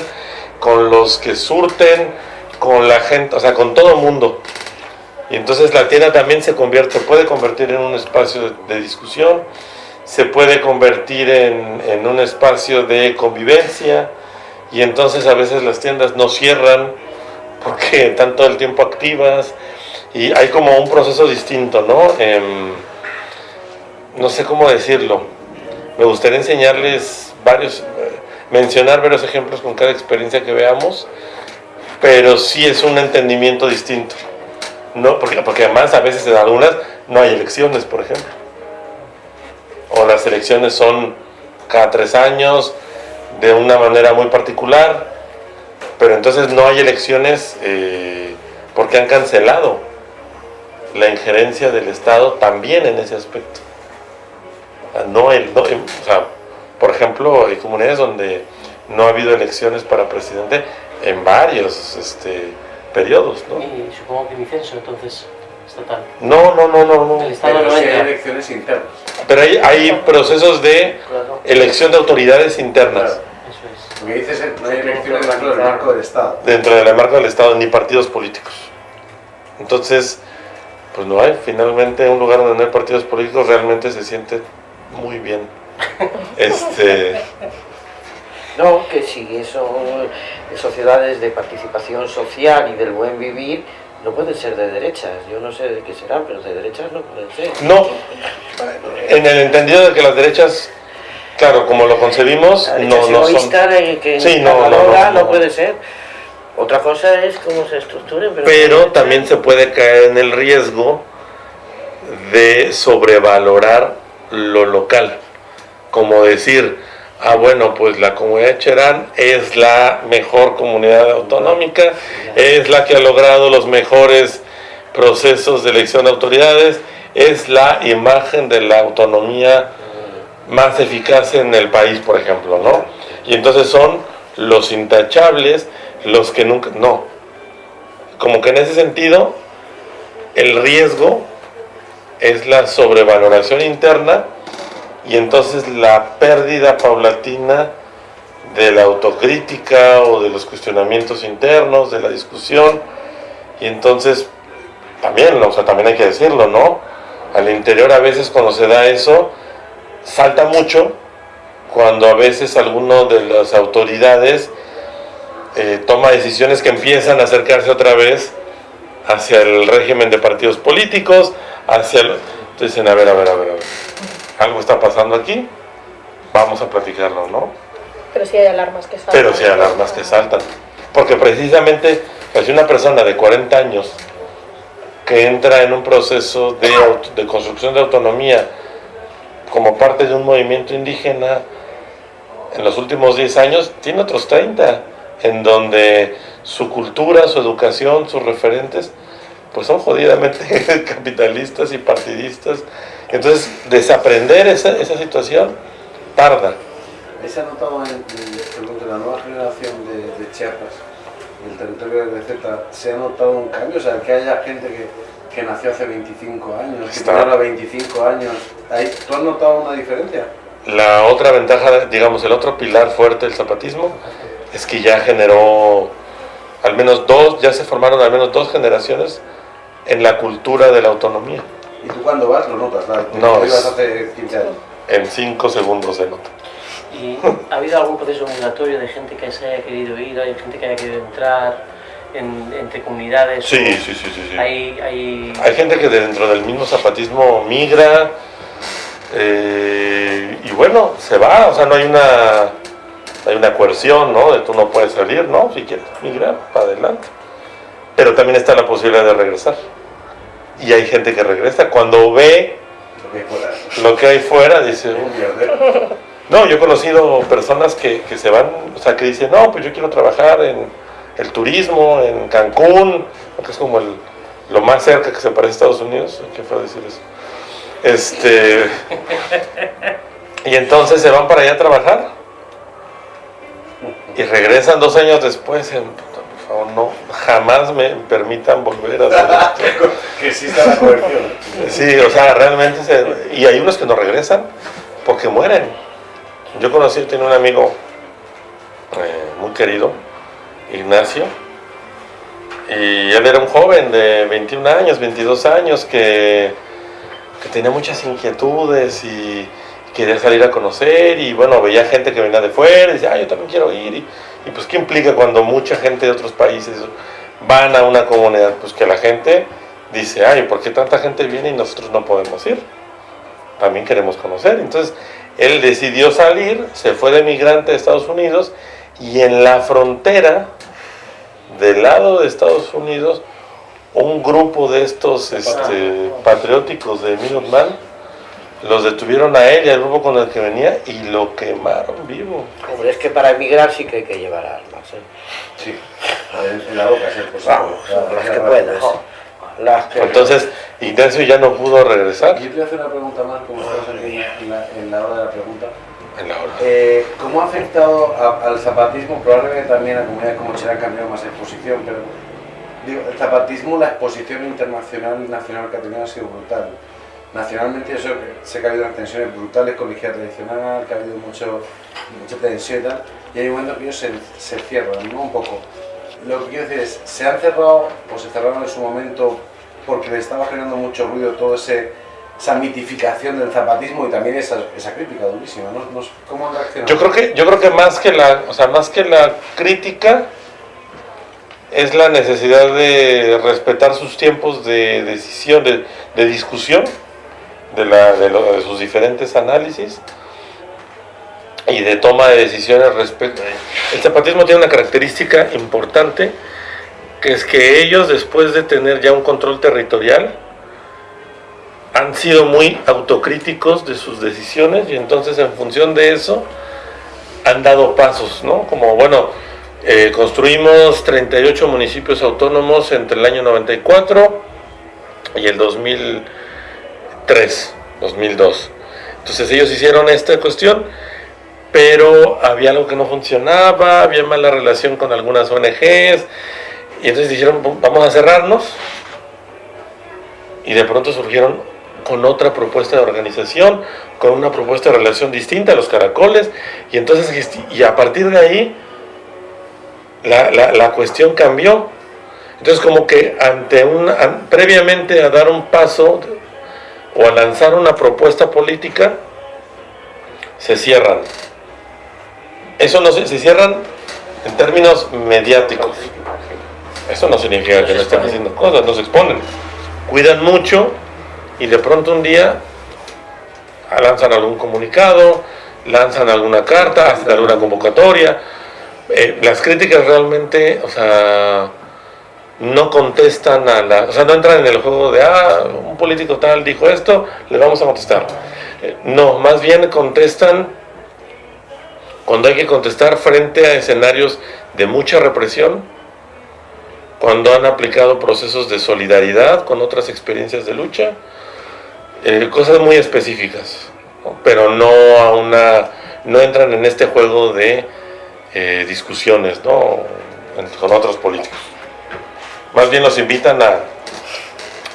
con los que surten, con la gente, o sea, con todo el mundo. Y entonces la tienda también se convierte, puede convertir en un espacio de, discusión, se puede convertir en, en un espacio de convivencia, y entonces a veces las tiendas no cierran porque están todo el tiempo activas, y hay como un proceso distinto, ¿no? Em, no sé cómo decirlo me gustaría enseñarles varios, mencionar varios ejemplos con cada experiencia que veamos, pero sí es un entendimiento distinto. No, porque, además a veces en algunas no hay elecciones, por ejemplo. O las elecciones son cada tres años, de una manera muy particular, pero entonces no hay elecciones eh, porque han cancelado la injerencia del Estado también en ese aspecto. No el, no, por ejemplo, hay comunidades donde no ha habido elecciones para presidente en varios este, periodos, ¿no? Y supongo que mi censo, entonces, estatal. No, no, no, no, no. El Estado Pero no hay elecciones internas. Pero hay, hay procesos de Claro, elección de autoridades internas Claro. eso es. Lo que dices es no hay elecciones dentro del marco del Estado. dentro del marco del Estado, ni partidos políticos. Entonces, pues no hay. Finalmente, un lugar donde no hay partidos políticos realmente se siente muy bien. Este, No, que si son sociedades de participación social y del buen vivir, no pueden ser de derechas. Yo no sé de qué serán, pero de derechas no pueden ser. no, en el entendido de que las derechas, claro, como lo concebimos, no, no son. que Sí, no, no, no, no. no puede ser. Otra cosa es cómo se estructuren. Pero también se puede caer en el riesgo de sobrevalorar lo local. Como decir, ah, bueno, pues la comunidad Cherán es la mejor comunidad autonómica, es la que ha logrado los mejores procesos de elección de autoridades, es la imagen de la autonomía más eficaz en el país, por ejemplo, ¿no? Y entonces son los intachables, los que nunca, no. Como que en ese sentido, el riesgo es la sobrevaloración interna y entonces la pérdida paulatina de la autocrítica o de los cuestionamientos internos, de la discusión, y entonces también, o sea, también hay que decirlo, ¿no? Al interior a veces cuando se da eso, salta mucho cuando a veces alguno de las autoridades eh, toma decisiones que empiezan a acercarse otra vez hacia el régimen de partidos políticos, hacia... El, dicen, a ver, a ver, a ver, a ver, algo está pasando aquí, vamos a platicarlo, ¿no? Pero sí hay alarmas que saltan. Pero sí hay alarmas que saltan. Porque precisamente, si una persona de 40 años que entra en un proceso de, de construcción de autonomía como parte de un movimiento indígena en los últimos 10 años, tiene otros 30, en donde su cultura, su educación, sus referentes, pues son jodidamente capitalistas y partidistas. Entonces, desaprender esa, esa situación tarda. ¿Se ha notado en, en, la nueva generación de, de Chiapas, en el territorio de Z, se ha notado un cambio? O sea, que haya gente que, que nació hace 25 años, que tiene ahora 25 años. ¿Tú has notado una diferencia? La otra ventaja, digamos, el otro pilar fuerte del zapatismo es que ya generó al menos dos, ya se formaron al menos dos generaciones en la cultura de la autonomía. ¿Y tú cuando vas lo notas? No, es, hace 15 años? En 5 segundos se nota. ¿Y ha habido algún proceso migratorio de gente que se haya querido ir, hay gente que haya querido entrar en, entre comunidades? Sí, sí, sí, sí. sí. Hay, hay... hay gente que dentro del mismo zapatismo migra eh, y bueno, se va, o sea, no hay una hay una coerción, ¿no? De tú no puedes salir, ¿no? Si quieres migrar, para adelante. Pero también está la posibilidad de regresar. Y hay gente que regresa cuando ve lo que hay fuera, dice... No, yo he conocido personas que, que, se van, o sea, que dicen, no, pues yo quiero trabajar en el turismo, en Cancún, que es como el, lo más cerca que se parece a Estados Unidos. ¿Qué fue decir eso? Este, y entonces se van para allá a trabajar y regresan dos años después. En, favor, no, jamás me permitan volver a hacer esto. que exista la coerción. Sí, o sea, realmente. Se, y hay unos que no regresan porque mueren. Yo conocí, tenía un amigo eh, muy querido, Ignacio, y él era un joven de 21 años, 22 años, que, que tenía muchas inquietudes y quería salir a conocer y bueno, veía gente que venía de fuera y decía, ah, yo también quiero ir. Y, y, pues, ¿qué implica cuando mucha gente de otros países van a una comunidad? Pues que la gente dice, ay, ¿por qué tanta gente viene y nosotros no podemos ir? También queremos conocer. Entonces, él decidió salir, se fue de migrante a Estados Unidos y en la frontera del lado de Estados Unidos, un grupo de estos este, patrióticos de Minuteman los detuvieron a él y al grupo con el que venía y lo quemaron vivo. Hombre, es que para emigrar sí que hay que llevar armas. ¿eh? Sí, en, la boca, sí, pues, Vamos, las que puedas. Las que Entonces, Ignacio ya no pudo regresar. Yo te voy a hacer una pregunta más, como estamos en, en, la, en la hora de la pregunta. En la hora. Eh, ¿Cómo ha afectado a, al zapatismo? Probablemente también a comunidades como Chile han cambiado más exposición, pero digo, el zapatismo, la exposición internacional y nacional que ha tenido ha sido brutal nacionalmente yo sé que ha habido unas tensiones brutales con la izquierda tradicional, que ha habido mucho, mucha tensión y tal, y hay un momento que ellos se, se cierran, ¿no? Un poco. Lo que quiero decir es, ¿se han cerrado o se cerraron en su momento porque le estaba generando mucho ruido todo ese esa mitificación del zapatismo y también esa, esa crítica durísima, ¿no? ¿Cómo han reaccionado? Yo creo que, yo creo que más que la, o sea, más que la crítica es la necesidad de respetar sus tiempos de decisión, de, de discusión de, la, de, sus diferentes análisis y de toma de decisiones respecto. El zapatismo tiene una característica importante, que es que ellos, después de tener ya un control territorial, han sido muy autocríticos de sus decisiones y entonces en función de eso han dado pasos, ¿no? Como, bueno, eh, construimos 38 municipios autónomos entre el año 94 y el 2003, 2002. Entonces ellos hicieron esta cuestión, pero había algo que no funcionaba, había mala relación con algunas ONGs, y entonces dijeron, vamos a cerrarnos, y de pronto surgieron con otra propuesta de organización, con una propuesta de relación distinta a los caracoles, y entonces, y a partir de ahí, la, la, cuestión cambió. Entonces, como que ante una, previamente a dar un paso o a lanzar una propuesta política, se cierran. Eso no se, se cierran en términos mediáticos. Eso no significa que no estén haciendo cosas, no se exponen. Cuidan mucho y de pronto un día lanzan algún comunicado, lanzan alguna carta, hacen alguna convocatoria. Eh, las críticas realmente, o sea, no contestan a la, o sea, no entran en el juego de, ah, un político tal dijo esto, le vamos a contestar. Eh, no, más bien contestan cuando hay que contestar frente a escenarios de mucha represión, cuando han aplicado procesos de solidaridad con otras experiencias de lucha, eh, cosas muy específicas, pero no a una, no entran en este juego de eh, discusiones ¿no? con otros políticos. Más bien los invitan a,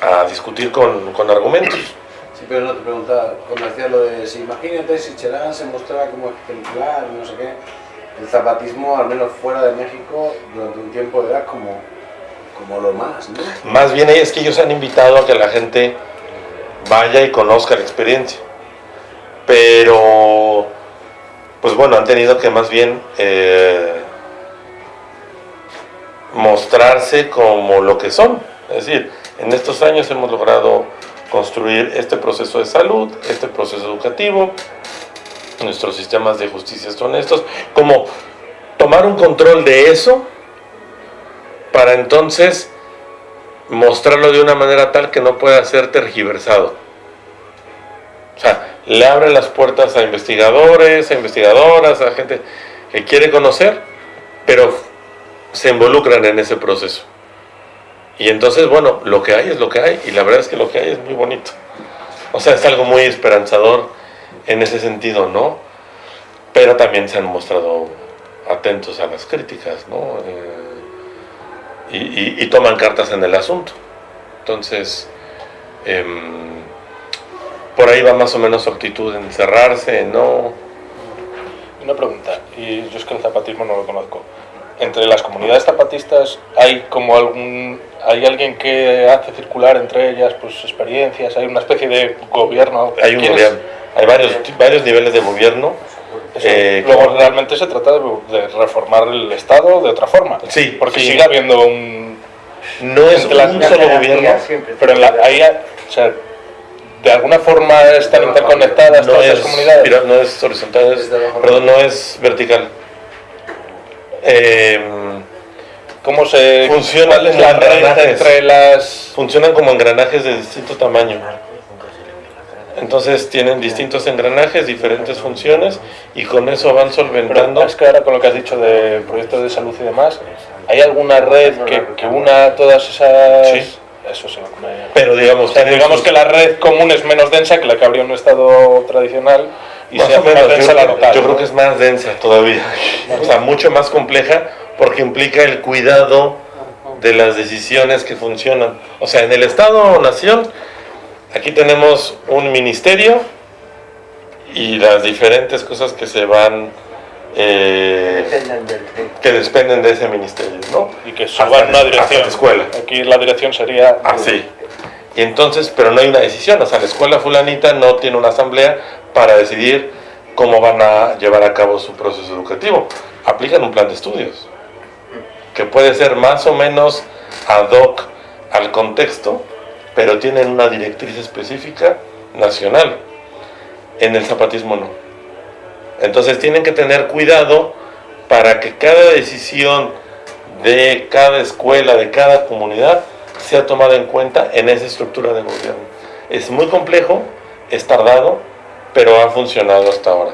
a discutir con, con, argumentos. Sí, pero no te preguntaba, cuando decía lo de, si imagínate si Cherán se mostraba como ejemplar, no sé qué, el zapatismo, al menos fuera de México, durante un tiempo era como, como lo más, ¿no? Más bien es que ellos han invitado a que la gente vaya y conozca la experiencia. Pero, pues bueno, han tenido que más bien eh, mostrarse como lo que son. Es decir, en estos años hemos logrado construir este proceso de salud, este proceso educativo, nuestros sistemas de justicia son estos, como tomar un control de eso para entonces mostrarlo de una manera tal que no pueda ser tergiversado. O sea, le abre las puertas a investigadores, a investigadoras, a gente que quiere conocer, pero se involucran en ese proceso. Y entonces, bueno, lo que hay es lo que hay, y la verdad es que lo que hay es muy bonito. O sea, es algo muy esperanzador en ese sentido, ¿no? Pero también se han mostrado atentos a las críticas, ¿no? Eh, y, toman cartas en el asunto. Entonces, em, por ahí va más o menos su actitud en cerrarse, ¿no? Una pregunta, y yo es que el zapatismo no lo conozco. Entre las comunidades zapatistas hay como algún hay alguien que hace circular entre ellas pues experiencias, hay una especie de gobierno. Hay un gobierno, hay varios varios niveles de gobierno eh, luego realmente se trata de, reformar el Estado de otra forma. Sí, porque sigue habiendo un. No es un solo gobierno, pero en la, ahí, o sea, de alguna forma están interconectadas todas las comunidades. no es horizontal, perdón, no es vertical. Eh, ¿Cómo se funcionan las entre las funcionan como engranajes de distinto tamaño? Entonces tienen distintos engranajes, diferentes funciones y con eso van solventando. es que ahora con lo que has dicho de proyectos de salud y demás, ¿hay alguna red que, que una todas esas...? Sí. Eso sí, Pero digamos, digamos que la red común es menos densa que la que habría en un estado tradicional y más menos, densa yo, la local. Yo creo que es más densa todavía, o sea, mucho más compleja porque implica el cuidado de las decisiones que funcionan. O sea, en el Estado o nación Aquí tenemos un ministerio y las diferentes cosas que se van eh, que dependen de ese ministerio, ¿no? Y que suban una dirección. escuela. Aquí la dirección sería. Así. Y entonces, pero no hay una decisión, o sea, la escuela fulanita no tiene una asamblea para decidir cómo van a llevar a cabo su proceso educativo. Aplican un plan de estudios que puede ser más o menos ad hoc al contexto, pero tienen una directriz específica nacional. En el zapatismo no. Entonces tienen que tener cuidado para que cada decisión de cada escuela, de cada comunidad, sea tomada en cuenta en esa estructura de gobierno. Es muy complejo, es tardado, pero ha funcionado hasta ahora.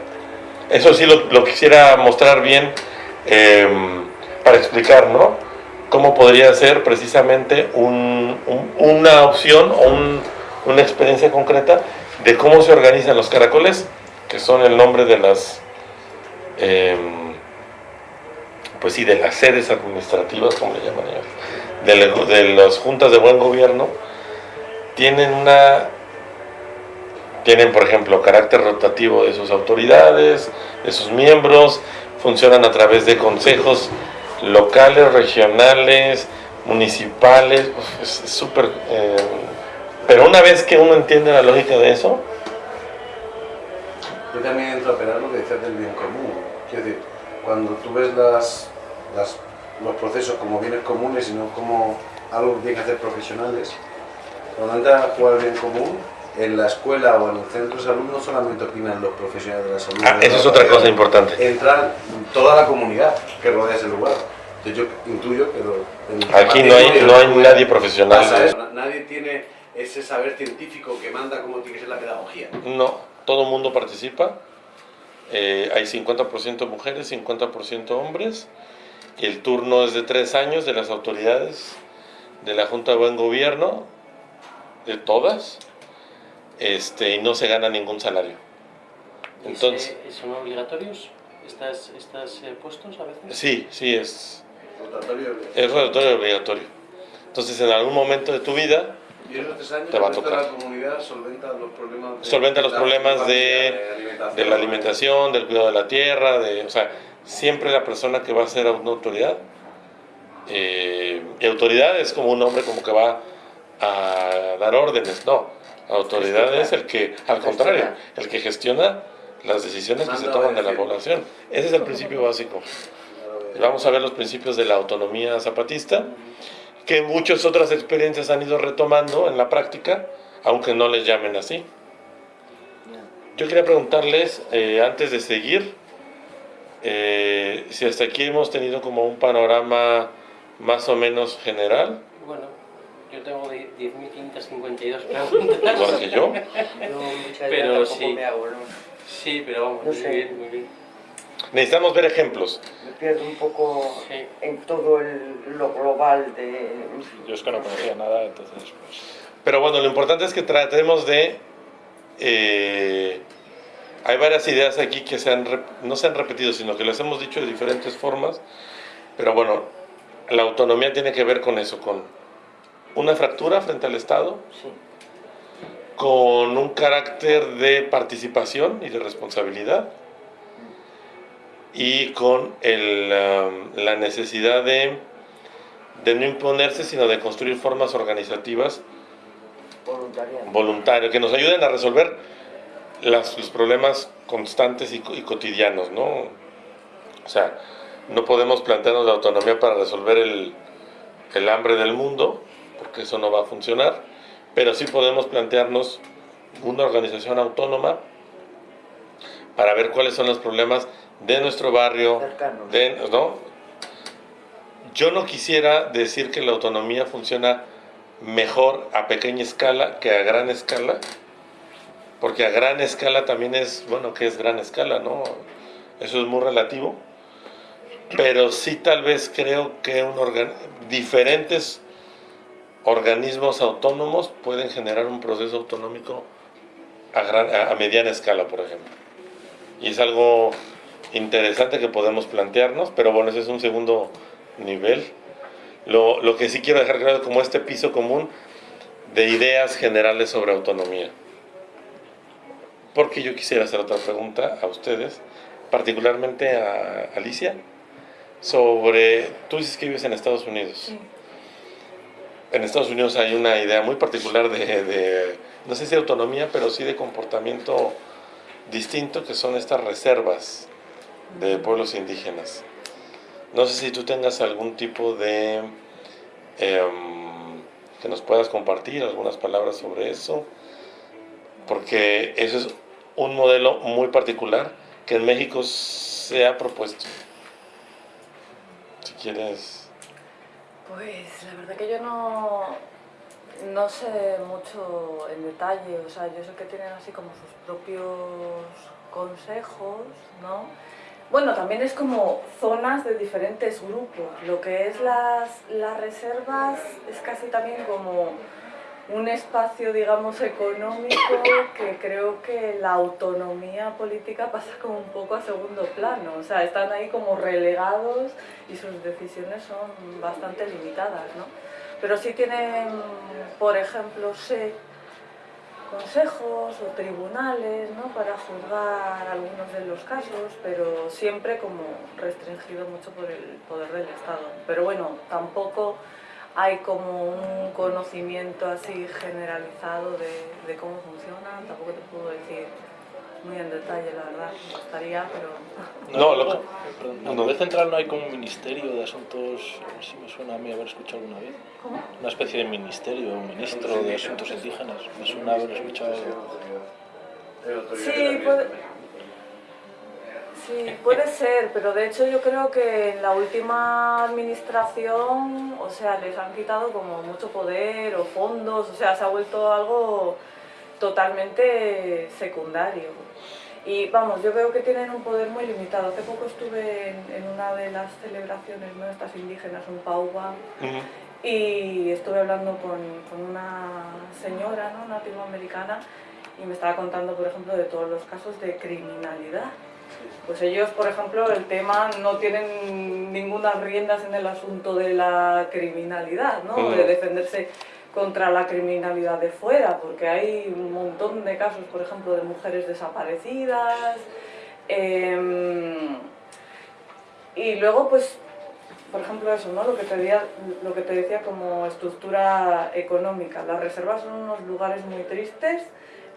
Eso sí lo, quisiera mostrar bien em, para explicar, ¿no? Cómo podría ser precisamente una opción o una experiencia concreta de cómo se organizan los caracoles, que son el nombre de las, em, pues sí, de las sedes administrativas, como le llaman ellos, de, de las juntas de buen gobierno, tienen una tienen, por ejemplo, carácter rotativo de sus autoridades, de sus miembros, funcionan a través de consejos locales, regionales, municipales, es súper... Eh, pero una vez que uno entiende la lógica de eso... Yo también entro a operar lo que decías del bien común. Quiero decir, cuando tú ves las, los procesos como bienes comunes y no como algo que tienen que hacer profesionales, cuando entra a jugar el bien común, en la escuela o en el centro de salud no solamente opinan los profesionales de la salud. Ah, eso es otra cosa importante. Entran toda la comunidad que rodea ese lugar. Entonces yo intuyo que... Aquí no hay, no hay nadie profesional. Nadie tiene ese saber científico que manda cómo tiene que ser la pedagogía. No, todo el mundo participa. Eh, hay 50% mujeres, 50% hombres. El turno es de tres años de las autoridades de la Junta de Buen Gobierno, de todas este, y no se gana ningún salario. Entonces, ¿Son obligatorios estas, estos eh, puestos a veces? Sí, sí, es es rotatorio obligatorio. Entonces, en algún momento de tu vida, te va a tocar. La comunidad solventa los problemas de, solventa los problemas de, de, la alimentación, del cuidado de la tierra, de, o sea, siempre la persona que va a ser una autoridad. Eh, y autoridad es como un hombre como que va a dar órdenes, no autoridad es el que, al contrario, el que gestiona las decisiones que se toman de la población. Ese es el principio básico. Vamos a ver los principios de la autonomía zapatista, que muchas otras experiencias han ido retomando en la práctica, aunque no les llamen así. Yo quería preguntarles, eh, antes de seguir, eh, si hasta aquí hemos tenido como un panorama más o menos general. Bueno, yo tengo 10.552 preguntas. Igual que yo. pero sí. Sí, pero vamos, muy bien, muy bien. Necesitamos ver ejemplos. Me pierdo un poco en todo lo global de... Yo es que no conocía nada, entonces... Pues... Pero bueno, lo importante es que tratemos de... Eh, hay varias ideas aquí que se han, no se han repetido, sino que las hemos dicho de diferentes formas. Pero bueno, la autonomía tiene que ver con eso, con una fractura frente al Estado, con un carácter de participación y de responsabilidad, y con el, um, la necesidad de, de, no imponerse, sino de construir formas organizativas voluntarias, que nos ayuden a resolver las, los problemas constantes y, y, cotidianos, ¿no? O sea, no podemos plantearnos la autonomía para resolver el, el hambre del mundo, porque eso no va a funcionar, pero sí podemos plantearnos una organización autónoma para ver cuáles son los problemas de nuestro barrio, de, ¿no? Yo no quisiera decir que la autonomía funciona mejor a pequeña escala que a gran escala, porque a gran escala también es, bueno, que es gran escala, ¿no? Eso es muy relativo, pero sí tal vez creo que un diferentes organismos autónomos pueden generar un proceso autonómico a, a, mediana escala, por ejemplo. Y es algo interesante que podemos plantearnos, pero bueno, ese es un segundo nivel. Lo que sí quiero dejar claro es como este piso común de ideas generales sobre autonomía. Porque yo quisiera hacer otra pregunta a ustedes, particularmente a Alicia, sobre, tú dices que vives en Estados Unidos. En Estados Unidos hay una idea muy particular de, no sé si autonomía, pero sí de comportamiento distinto, que son estas reservas de pueblos indígenas. No sé si tú tengas algún tipo de... Em, que nos puedas compartir algunas palabras sobre eso, porque eso es un modelo muy particular que en México se ha propuesto. Si quieres... Pues la verdad que yo no, no sé mucho en detalle, o sea, yo sé que tienen así como sus propios consejos, ¿no? Bueno, también es como zonas de diferentes grupos. Lo que es las, las reservas es casi también como un espacio, digamos, económico que creo que la autonomía política pasa como un poco a segundo plano. O sea, están ahí como relegados y sus decisiones son bastante limitadas, ¿no? Pero sí tienen, por ejemplo, sé consejos o tribunales ¿no? para juzgar algunos de los casos, pero siempre como restringido mucho por el poder del Estado. Pero bueno, tampoco hay como un conocimiento así generalizado de, de cómo funciona, tampoco te puedo decir muy en detalle, la verdad, me gustaría, pero... No, lo que... Perdón, ¿A nivel central no hay como un ministerio de asuntos, si me suena a mí haber escuchado alguna vez? ¿Cómo? Una especie de ministerio, un ministro de asuntos indígenas, me suena haber escuchado... Sí, puede, sí, puede ser, pero de hecho yo creo que en la última administración, o sea, les han quitado como mucho poder o fondos, o sea, se ha vuelto algo totalmente secundario. Y vamos, yo veo que tienen un poder muy limitado. Hace poco estuve en, en una de las celebraciones ¿no? estas indígenas, un pauba, y estuve hablando con, con una señora ¿no? latinoamericana y me estaba contando, por ejemplo, de todos los casos de criminalidad. Pues ellos, por ejemplo, el tema no tienen ninguna riendas en el asunto de la criminalidad, ¿no? Mm. De defenderse contra la criminalidad de fuera, porque hay un montón de casos, por ejemplo, de mujeres desaparecidas. em, y luego, pues, por ejemplo, eso, ¿no? Lo que, te decía, lo que te decía como estructura económica. Las reservas son unos lugares muy tristes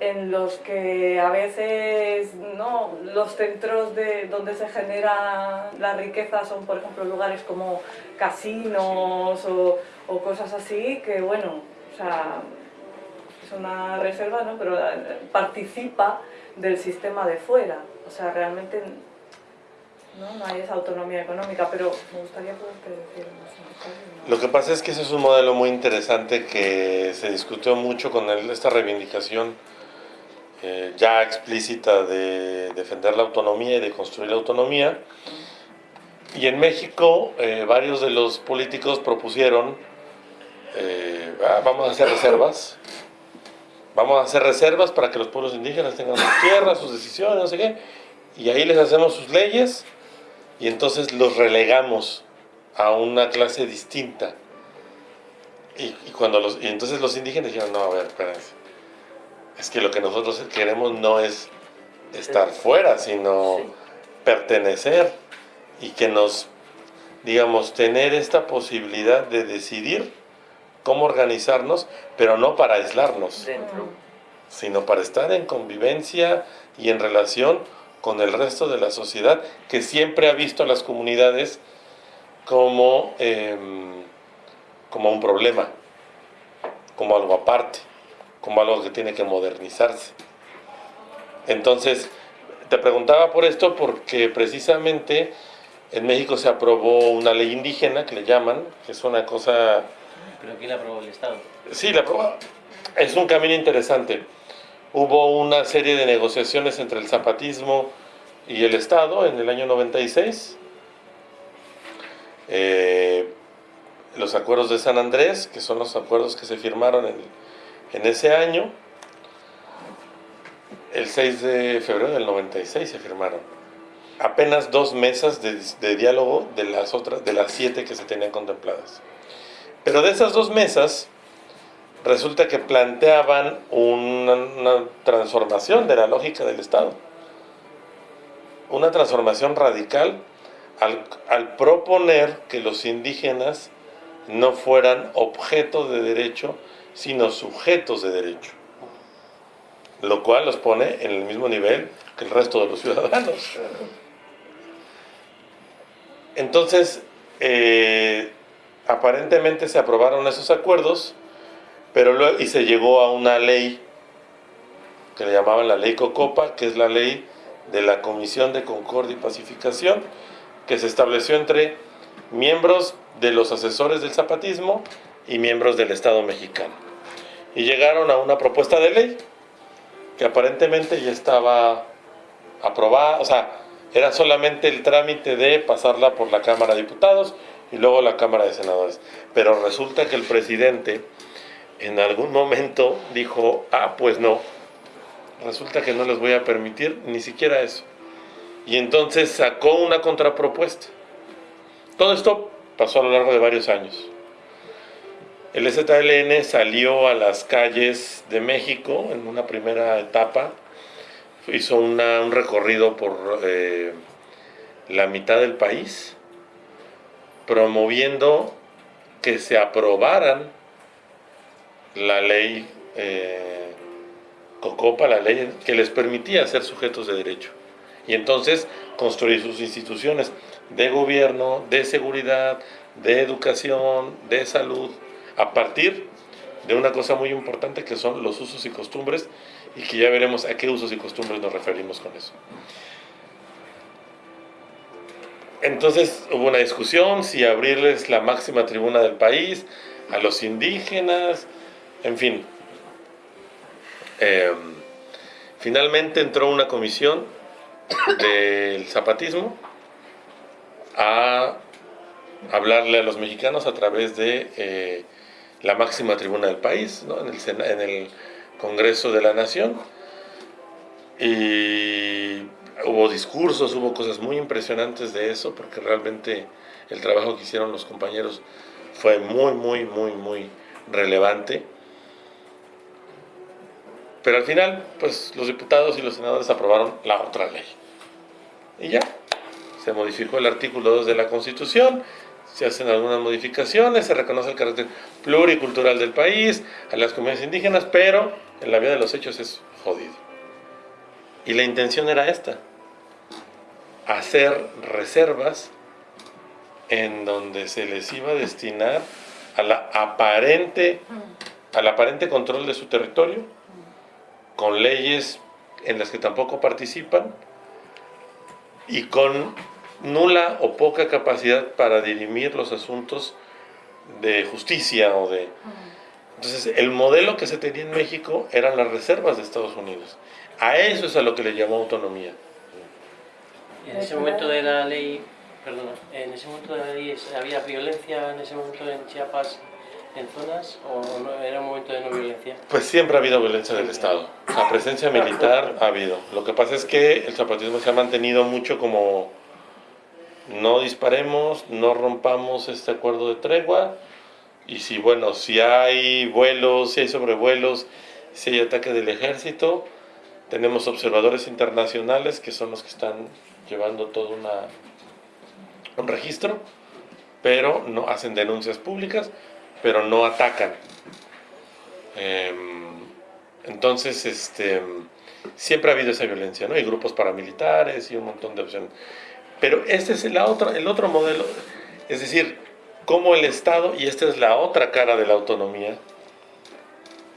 en los que a veces ¿no? los centros de, donde se genera la riqueza son, por ejemplo, lugares como casinos o, o cosas así, que bueno, o sea, es una reserva, ¿no? pero eh, participa del sistema de fuera. O sea, realmente ¿no? no hay esa autonomía económica, pero me gustaría poderte decir más. Lo que pasa es que ese es un modelo muy interesante que se discutió mucho con el- esta reivindicación eh, ya explícita de defender la autonomía y de construir la autonomía. Y en México eh, varios de los políticos propusieron, eh, "Ah, vamos a hacer reservas, vamos a hacer reservas para que los pueblos indígenas tengan sus tierras, sus decisiones, no sé qué, y ahí les hacemos sus leyes y entonces los relegamos a una clase distinta. Y, cuando los, y entonces los indígenas dijeron, no, a ver, espérense. Es que lo que nosotros queremos no es estar fuera, sino pertenecer y que nos, digamos, tener esta posibilidad de decidir cómo organizarnos, pero no para aislarnos, Dentro. sino para estar en convivencia y en relación con el resto de la sociedad que siempre ha visto a las comunidades como, em, como un problema, como algo aparte, como algo que tiene que modernizarse. Entonces, te preguntaba por esto porque precisamente en México se aprobó una ley indígena que le llaman, que es una cosa Pero aquí la aprobó el Estado. Sí, la prueba es un camino interesante. Hubo una serie de negociaciones entre el zapatismo y el Estado en el año 96. Eh, los acuerdos de San Andrés, que son los acuerdos que se firmaron en, en ese año. El 6 de febrero del 96 se firmaron. Apenas dos mesas de, diálogo de las otras, de las siete que se tenían contempladas. Pero de esas dos mesas, resulta que planteaban una, transformación de la lógica del Estado. Una transformación radical al, proponer que los indígenas no fueran objetos de derecho, sino sujetos de derecho. Lo cual los pone en el mismo nivel que el resto de los ciudadanos. Entonces, eh, aparentemente se aprobaron esos acuerdos, pero y se llegó a una ley que le llamaban la ley Cocopa, que es la ley de la Comisión de Concordia y Pacificación que se estableció entre miembros de los asesores del zapatismo y miembros del Estado mexicano. Y llegaron a una propuesta de ley que aparentemente ya estaba aprobada, o sea, era solamente el trámite de pasarla por la Cámara de Diputados y luego la Cámara de Senadores. Pero resulta que el presidente en algún momento dijo, ah, pues no, resulta que no les voy a permitir ni siquiera eso. Y entonces sacó una contrapropuesta. Todo esto pasó a lo largo de varios años. El ZLN salió a las calles de México en una primera etapa, hizo un recorrido por eh, la mitad del país, promoviendo que se aprobaran la ley eh, Cocopa, la ley que les permitía ser sujetos de derecho. Y entonces construir sus instituciones de gobierno, de seguridad, de educación, de salud, a partir de una cosa muy importante que son los usos y costumbres y que ya veremos a qué usos y costumbres nos referimos con eso. Entonces hubo una discusión si abrirles la máxima tribuna del país a los indígenas, en fin. Em, finalmente entró una comisión del zapatismo a hablarle a los mexicanos a través de eh, la máxima tribuna del país, en, el, en el Congreso de la Nación. Y hubo discursos, hubo cosas muy impresionantes de eso, porque realmente el trabajo que hicieron los compañeros fue muy, muy, muy, muy relevante. Pero al final, pues los diputados y los senadores aprobaron la otra ley. Y ya, se modificó el artículo 2 de la Constitución, se hacen algunas modificaciones, se reconoce el carácter pluricultural del país, a las comunidades indígenas, pero en la vida de los hechos es jodido. Y la intención era esta, hacer reservas en donde se les iba a destinar aparente, al aparente control de su territorio, con leyes en las que tampoco participan y con nula o poca capacidad para dirimir los asuntos de justicia o de... Entonces, el modelo que se tenía en México eran las reservas de Estados Unidos. A eso es a lo que le llamó autonomía. en ese momento de la ley, perdón, en ese momento de la ley había violencia en ese momento en Chiapas en zonas o no, era un momento de no violencia? Pues siempre ha habido violencia del Estado. La presencia militar ha habido. Lo que pasa es que el zapatismo se ha mantenido mucho como no disparemos, no rompamos este acuerdo de tregua y si bueno, si hay vuelos, si hay sobrevuelos, si hay ataque del ejército, tenemos observadores internacionales que son los que están llevando todo una, un registro, pero no hacen denuncias públicas, pero no atacan. Em, entonces, este, siempre ha habido esa violencia, ¿no? Hay grupos paramilitares y un montón de opciones. Pero este es el otro, el otro modelo, es decir, como el Estado, y esta es la otra cara de la autonomía,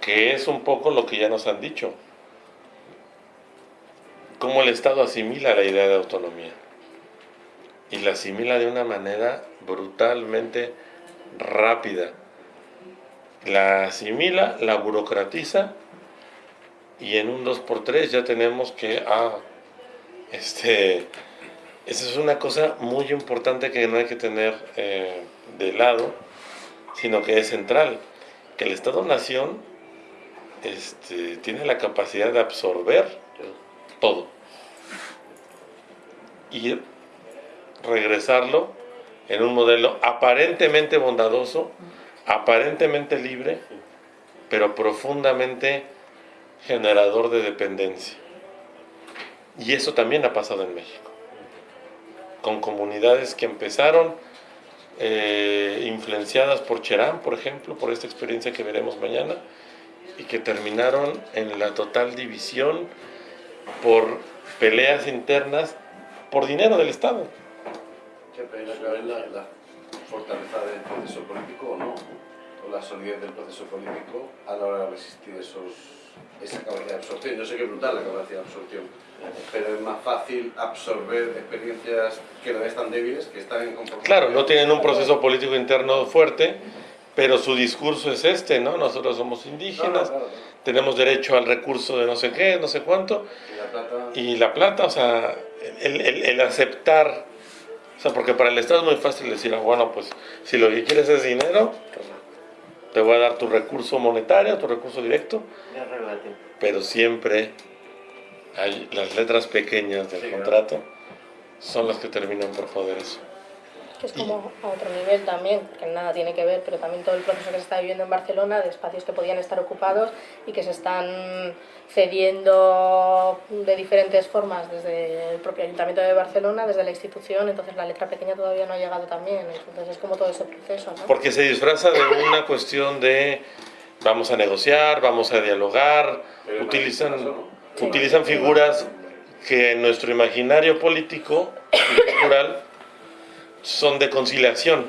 que es un poco lo que ya nos han dicho, cómo el Estado asimila la idea de autonomía. Y la asimila de una manera brutalmente rápida. La asimila, la burocratiza, y en un 2x3 ya tenemos que, ah, este, esa es una cosa muy importante que no hay que tener eh, de lado, sino que es central, que el Estado-Nación este, tiene la capacidad de absorber todo y regresarlo en un modelo aparentemente bondadoso, aparentemente libre, pero profundamente generador de dependencia. Y eso también ha pasado en México con comunidades que empezaron eh, influenciadas por Cherán, por ejemplo, por esta experiencia que veremos mañana, y que terminaron en la total división por peleas internas por dinero del Estado. ¿Qué la, la fortaleza del proceso político o no? o la solidez del proceso político a la hora de resistir esos, esa capacidad de absorción. Yo sé que es brutal la capacidad de absorción, pero es más fácil absorber experiencias que no están débiles, que están en conformidad. Claro, no tienen un proceso político interno fuerte, pero su discurso es este, ¿no? Nosotros somos indígenas, tenemos derecho al recurso de no sé qué, no sé cuánto, Y la plata... y la plata, o sea, el, el- el aceptar, o sea, porque para el Estado es muy fácil decir, ah, bueno, pues si lo que quieres es dinero, te voy a dar tu recurso monetario, tu recurso directo, pero siempre hay las letras pequeñas del Sí, contrato son las que terminan por joder eso. Que es como a otro nivel también, que nada tiene que ver, pero también todo el proceso que se está viviendo en Barcelona de espacios que podían estar ocupados y que se están cediendo de diferentes formas desde el propio Ayuntamiento de Barcelona, desde la institución, entonces la letra pequeña todavía no ha llegado también, entonces es como todo ese proceso, ¿no? Porque se disfraza de una cuestión de vamos a negociar, vamos a dialogar, Pero utilizan, no, no. Utilizan figuras que en nuestro imaginario político y cultural son de conciliación,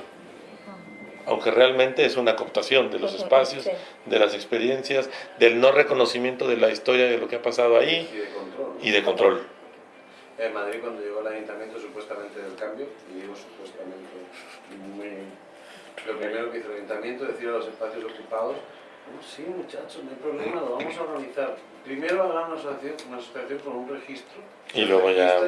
aunque realmente es una cooptación de los espacios, de las experiencias, del no reconocimiento de la historia de lo que ha pasado ahí y de control. En Madrid, cuando llegó el ayuntamiento supuestamente del cambio, y digo supuestamente, muy- lo primero que hizo el ayuntamiento es decir a los espacios ocupados, "Oh, sí muchachos, no hay problema, lo vamos a organizar. Primero hagan una asociación, una asociación con un registro. Y luego ya-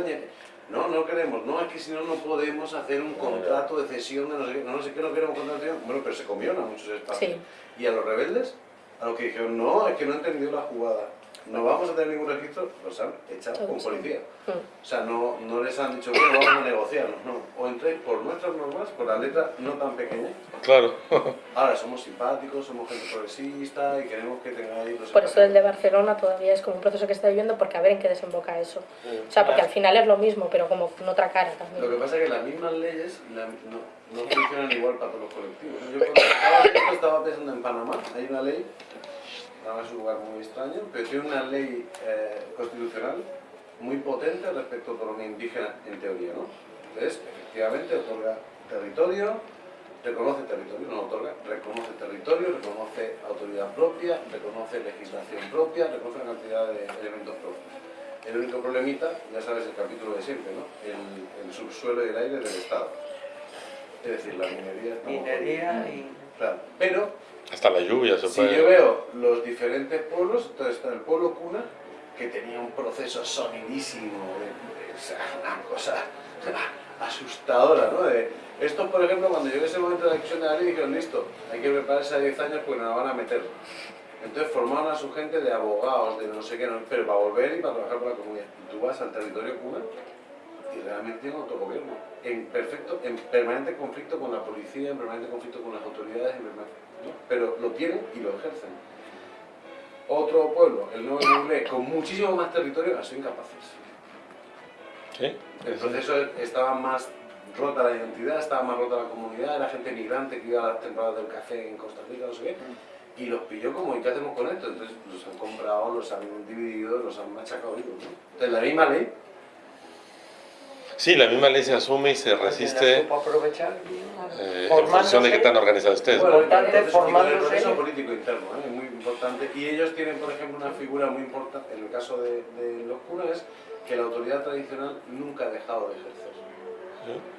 No, no queremos, no, es que si no, no podemos hacer un contrato de cesión de no sé qué, no, no sé qué, no queremos contrato de cesión. Bueno, pero se comieron a muchos espacios. Sí. Y a los rebeldes, a los que dijeron, no, es que no han entendido la jugada, no vamos a tener ningún registro, los han echado con policía. Mm. O sea, no, no les han dicho, bueno, vamos a negociar, no. O entréis por nuestras normas, por la letra no tan pequeña. Claro. Ahora somos simpáticos, somos gente progresista y queremos que tengáis los Por eso el de espacios". Barcelona todavía es como un proceso que está viviendo porque a ver en qué desemboca eso. O sea, porque al final es lo mismo, pero como con otra cara Lo que también. pasa es que las mismas leyes la- no, no funcionan igual para todos los colectivos. Yo cuando estaba, esto estaba pensando en Panamá, hay una ley, Panamá es un lugar muy extraño, pero tiene una ley eh, constitucional muy potente respecto a autonomía indígena en teoría, ¿no? Entonces, efectivamente, otorga territorio, reconoce territorio, no otorga, reconoce territorio, reconoce autoridad propia, reconoce legislación propia, reconoce una cantidad de elementos propios. El único problemita, ya sabes el capítulo de siempre, ¿no? El, el subsuelo y el aire del Estado. Es decir, la minería Minería y... Claro, pero Hasta la lluvia se si puede... yo veo los diferentes pueblos, entonces está el pueblo cuna, que tenía un proceso sonidísimo, de, de- una cosa asustadora, ¿no? De, estos, por ejemplo, cuando llegó ese momento de la discusión de la ley, dijeron, listo, hay que prepararse a 10 años porque nos la van a meter. Entonces formaron a su gente de abogados, de no sé qué, no, pero para volver y para trabajar para la comunidad. Y tú vas al territorio cuna y realmente tiene autogobierno, en perfecto, en permanente conflicto con la policía, en permanente conflicto con las autoridades, en permanente- ¿no? pero lo tienen y lo ejercen. Otro pueblo, el Nuevo Inglés, con muchísimo más territorio, han sido incapaces. ¿Sí? El proceso estaba más rota la identidad, estaba más rota la comunidad, era gente migrante que iba a las temporadas del café en Costa Rica, no sé qué, y los pilló como, ¿y qué hacemos con esto? Entonces los han comprado, los han dividido, los han machacado ¿no? Entonces la misma ley Sí, la misma ley se asume y se resiste aprovechar bien, eh, en función de qué tan organizados estés. Bueno, Importante el proceso, el proceso político interno ¿eh? es muy importante. Y ellos tienen, por ejemplo, una figura muy importante, en el caso de, de los curas, es que la autoridad tradicional nunca ha dejado de ejercer.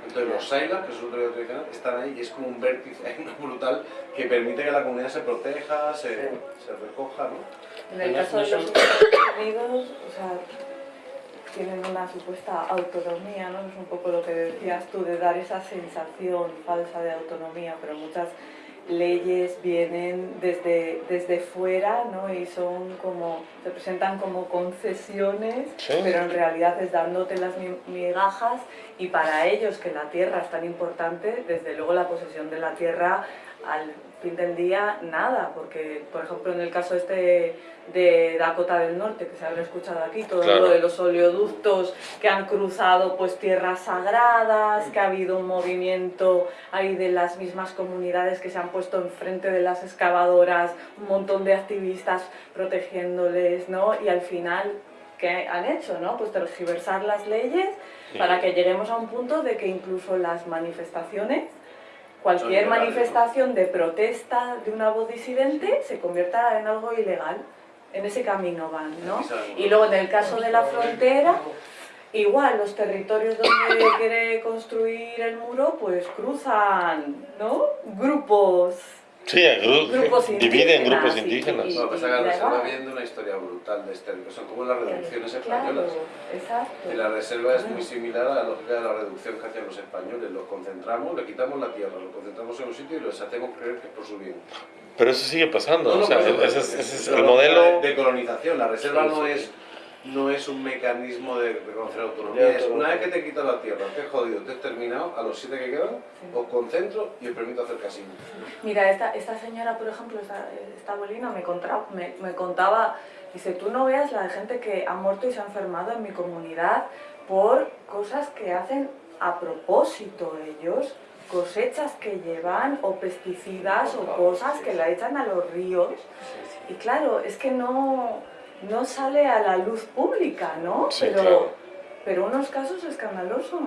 Entonces los sailas, que es autoridad tradicional, están ahí y es como un vértice brutal que permite que la comunidad se proteja, se, se recoja, ¿no? En el No, caso de los Estados Unidos, o sea, tienen una supuesta autonomía, ¿no? Es un poco lo que decías tú, de dar esa sensación falsa de autonomía, pero muchas leyes vienen desde, desde fuera, ¿no? Y son como, se presentan como concesiones, Sí. pero en realidad es dándote las mi- migajas y para ellos que la tierra es tan importante, desde luego la posesión de la tierra al fin del día nada, porque por ejemplo en el caso este de Dakota del Norte, que se habrá escuchado aquí, todo Claro. lo de los oleoductos que han cruzado pues tierras sagradas, que ha habido un movimiento ahí de las mismas comunidades que se han puesto enfrente de las excavadoras, un montón de activistas protegiéndoles, ¿no? Y al final, ¿qué han hecho, no? Pues tergiversar las leyes Sí. para que lleguemos a un punto de que incluso las manifestaciones cualquier manifestación de protesta de una voz disidente se convierta en algo ilegal. En ese camino van, ¿no? Y luego en el caso de la frontera, igual los territorios donde quiere construir el muro, pues cruzan, ¿no? Grupos Sí, gru- Grupos dividen indígenas grupos indígenas. y- Lo que pasa es que la da reserva igual. viene de una historia brutal de este que son como las reducciones Claro, españolas. exacto. Y la reserva es muy similar a la lógica de la reducción que hacían los españoles. Los concentramos, le quitamos la tierra, lo concentramos en un sitio y les hacemos creer que es por su bien. Pero eso sigue pasando. No, no, o sea, ese es, ese el modelo. de, colonización. La reserva Sí, no es no es un mecanismo de reconocer autonomía. Es una vez que te quito la tierra, te he jodido, te he terminado, a los siete que quedan, os concentro y os permito hacer casino. Mira, esta, esta señora, por ejemplo, esta, esta abuelina me contaba, me, me contaba, dice, tú no veas la de gente que ha muerto y se ha enfermado en mi comunidad por cosas que hacen a propósito ellos, cosechas que llevan o pesticidas o cosas que la echan a los ríos. Y claro, es que no, no sale a la luz pública, ¿no? Sí, pero, claro. pero unos casos escandalosos.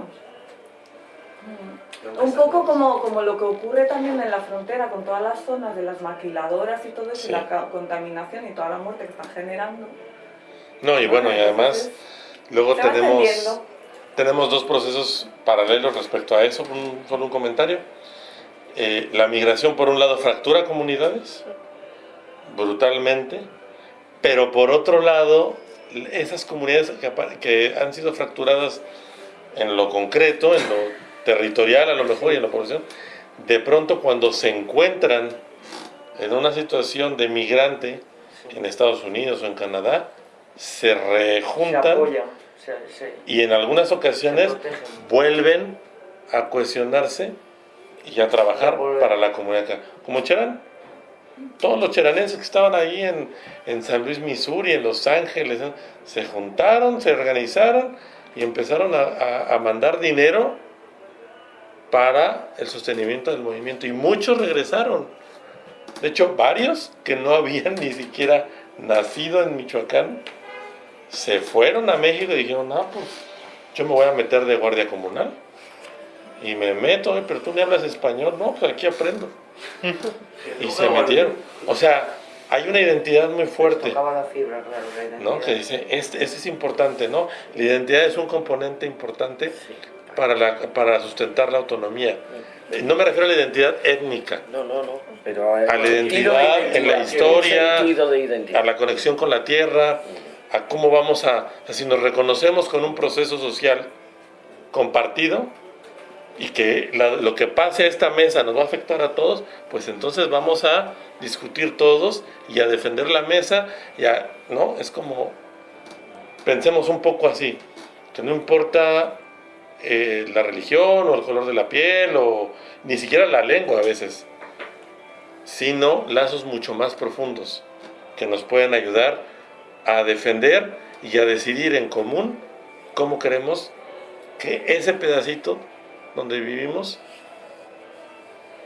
Mm. Un poco como, como lo que ocurre también en la frontera con todas las zonas de las maquiladoras y todo eso, Sí. y la contaminación y toda la muerte que están generando. No, y bueno, y además, luego tenemos, tenemos dos procesos paralelos respecto a eso. Un- solo un comentario. Eh, la migración, por un lado, fractura comunidades brutalmente, pero por otro lado, esas comunidades que, que han sido fracturadas en lo concreto, en lo territorial a lo mejor y en la población, de pronto cuando se encuentran en una situación de migrante en Estados Unidos o en Canadá, se Se rejuntan apoyan, se, se- y en algunas se ocasiones vuelven a cohesionarse y a trabajar para la comunidad. Como Cherán, todos los cheranenses que estaban ahí en, en San Luis, Missouri, en Los Ángeles, se juntaron, se organizaron y empezaron a, a- a mandar dinero para el sostenimiento del movimiento. Y muchos regresaron. De hecho, varios que no habían ni siquiera nacido en Michoacán, se fueron a México y dijeron, ah, pues yo me voy a meter de guardia comunal. Y me meto, "Oye, pero tú me hablas español, no, pues aquí aprendo. Y se metieron. O sea, hay una identidad muy fuerte, Tocaba la fibra, claro, la identidad. ¿no? Que dice, este, este es importante, ¿no? La identidad es un componente importante para, la, para sustentar la autonomía. Eh, No me refiero a la identidad étnica, No, no, no. Pero, eh, A la de identidad, en la historia, a la conexión con la tierra, a cómo vamos a, a si nos reconocemos con un proceso social compartido y que lo que pase a esta mesa nos va a afectar a todos, pues entonces vamos a discutir todos y a defender la mesa y a, ¿no? Es como, pensemos un poco así, que no importa eh, la religión o el color de la piel o ni siquiera la lengua a veces, sino lazos mucho más profundos que nos pueden ayudar a defender y a decidir en común cómo queremos que ese pedacito donde vivimos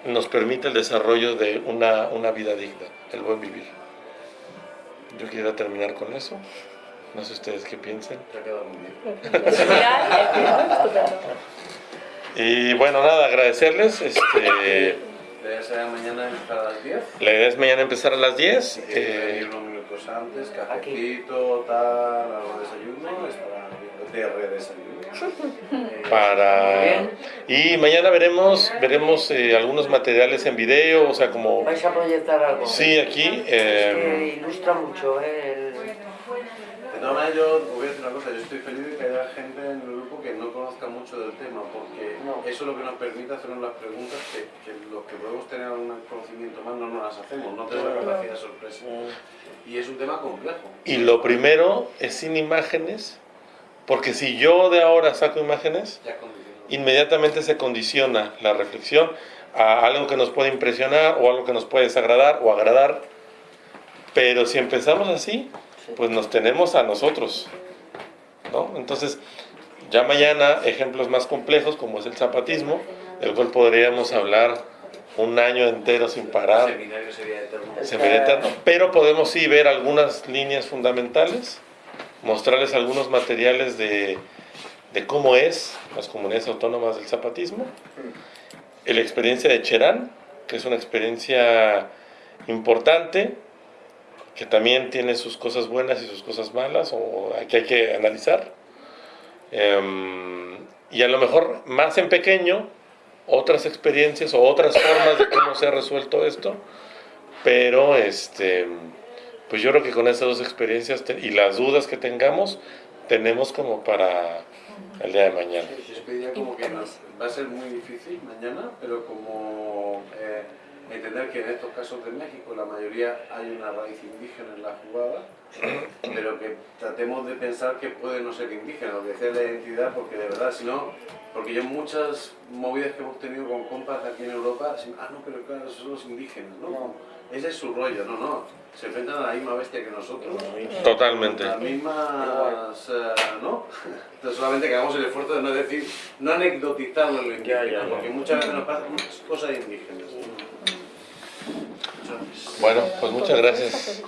nos permita el desarrollo de una, una vida digna, el buen vivir. Yo quisiera terminar con eso. No sé ustedes qué piensen. Bien. Y bueno, nada, agradecerles. Este, La idea será mañana empezar a las 10. la idea es mañana empezar a las 10. Eh, unos minutos antes, cafecito, tal, algo de desayuno, estará viendo Desayuno. Eh, para y mañana veremos veremos eh, algunos materiales en video o sea como ¿Vais a proyectar algo? sí aquí Es eh, que ilustra mucho ¿eh? el... De todas maneras, yo voy a decir una cosa, yo estoy feliz de que haya gente en el grupo que no conozca mucho del tema, porque No. eso es lo que nos permite hacernos las preguntas que, que los que podemos tener un conocimiento más no nos las hacemos, no tenemos la capacidad de sorpresa. Y es un tema complejo. y lo primero es sin imágenes porque si yo de ahora saco imágenes inmediatamente se condiciona la reflexión a algo que nos puede impresionar o algo que nos puede desagradar o agradar. Pero si empezamos así pues nos tenemos a nosotros ¿no? entonces ya mañana ejemplos más complejos como es el zapatismo del cual podríamos hablar un año entero sin El parar. Seminario sería eterno. se ve eterno, pero podemos sí ver algunas líneas fundamentales, mostrarles algunos materiales de, de cómo es las comunidades autónomas del zapatismo la experiencia de Cherán, que es una experiencia importante, que también tiene sus cosas buenas y sus cosas malas, o que hay que analizar. Em, y a lo mejor más en pequeño, otras experiencias o otras formas de cómo se ha resuelto esto, pero este, pues yo creo que con estas dos experiencias te- y las dudas que tengamos, tenemos como para el día de mañana. Yo pediría como que no- va a ser muy difícil mañana, pero como eh, entender que en estos casos de México la mayoría hay una raíz indígena en la jugada, pero que tratemos de pensar que puede no ser indígena, lo que sea la identidad, porque de verdad, si no, porque yo muchas movidas que hemos tenido con compas aquí en Europa, ah, no, pero claro, esos son los indígenas, ¿no? Ese es su rollo, no, no, se enfrentan a la misma bestia que nosotros. Totalmente. Las mismas, eh, ¿no? Entonces solamente que hagamos el esfuerzo de no decir, no anecdotizarlo en lo indígena, Ya, ya, ya. porque muchas veces nos pasan muchas cosas indígenas. Bueno, pues muchas gracias.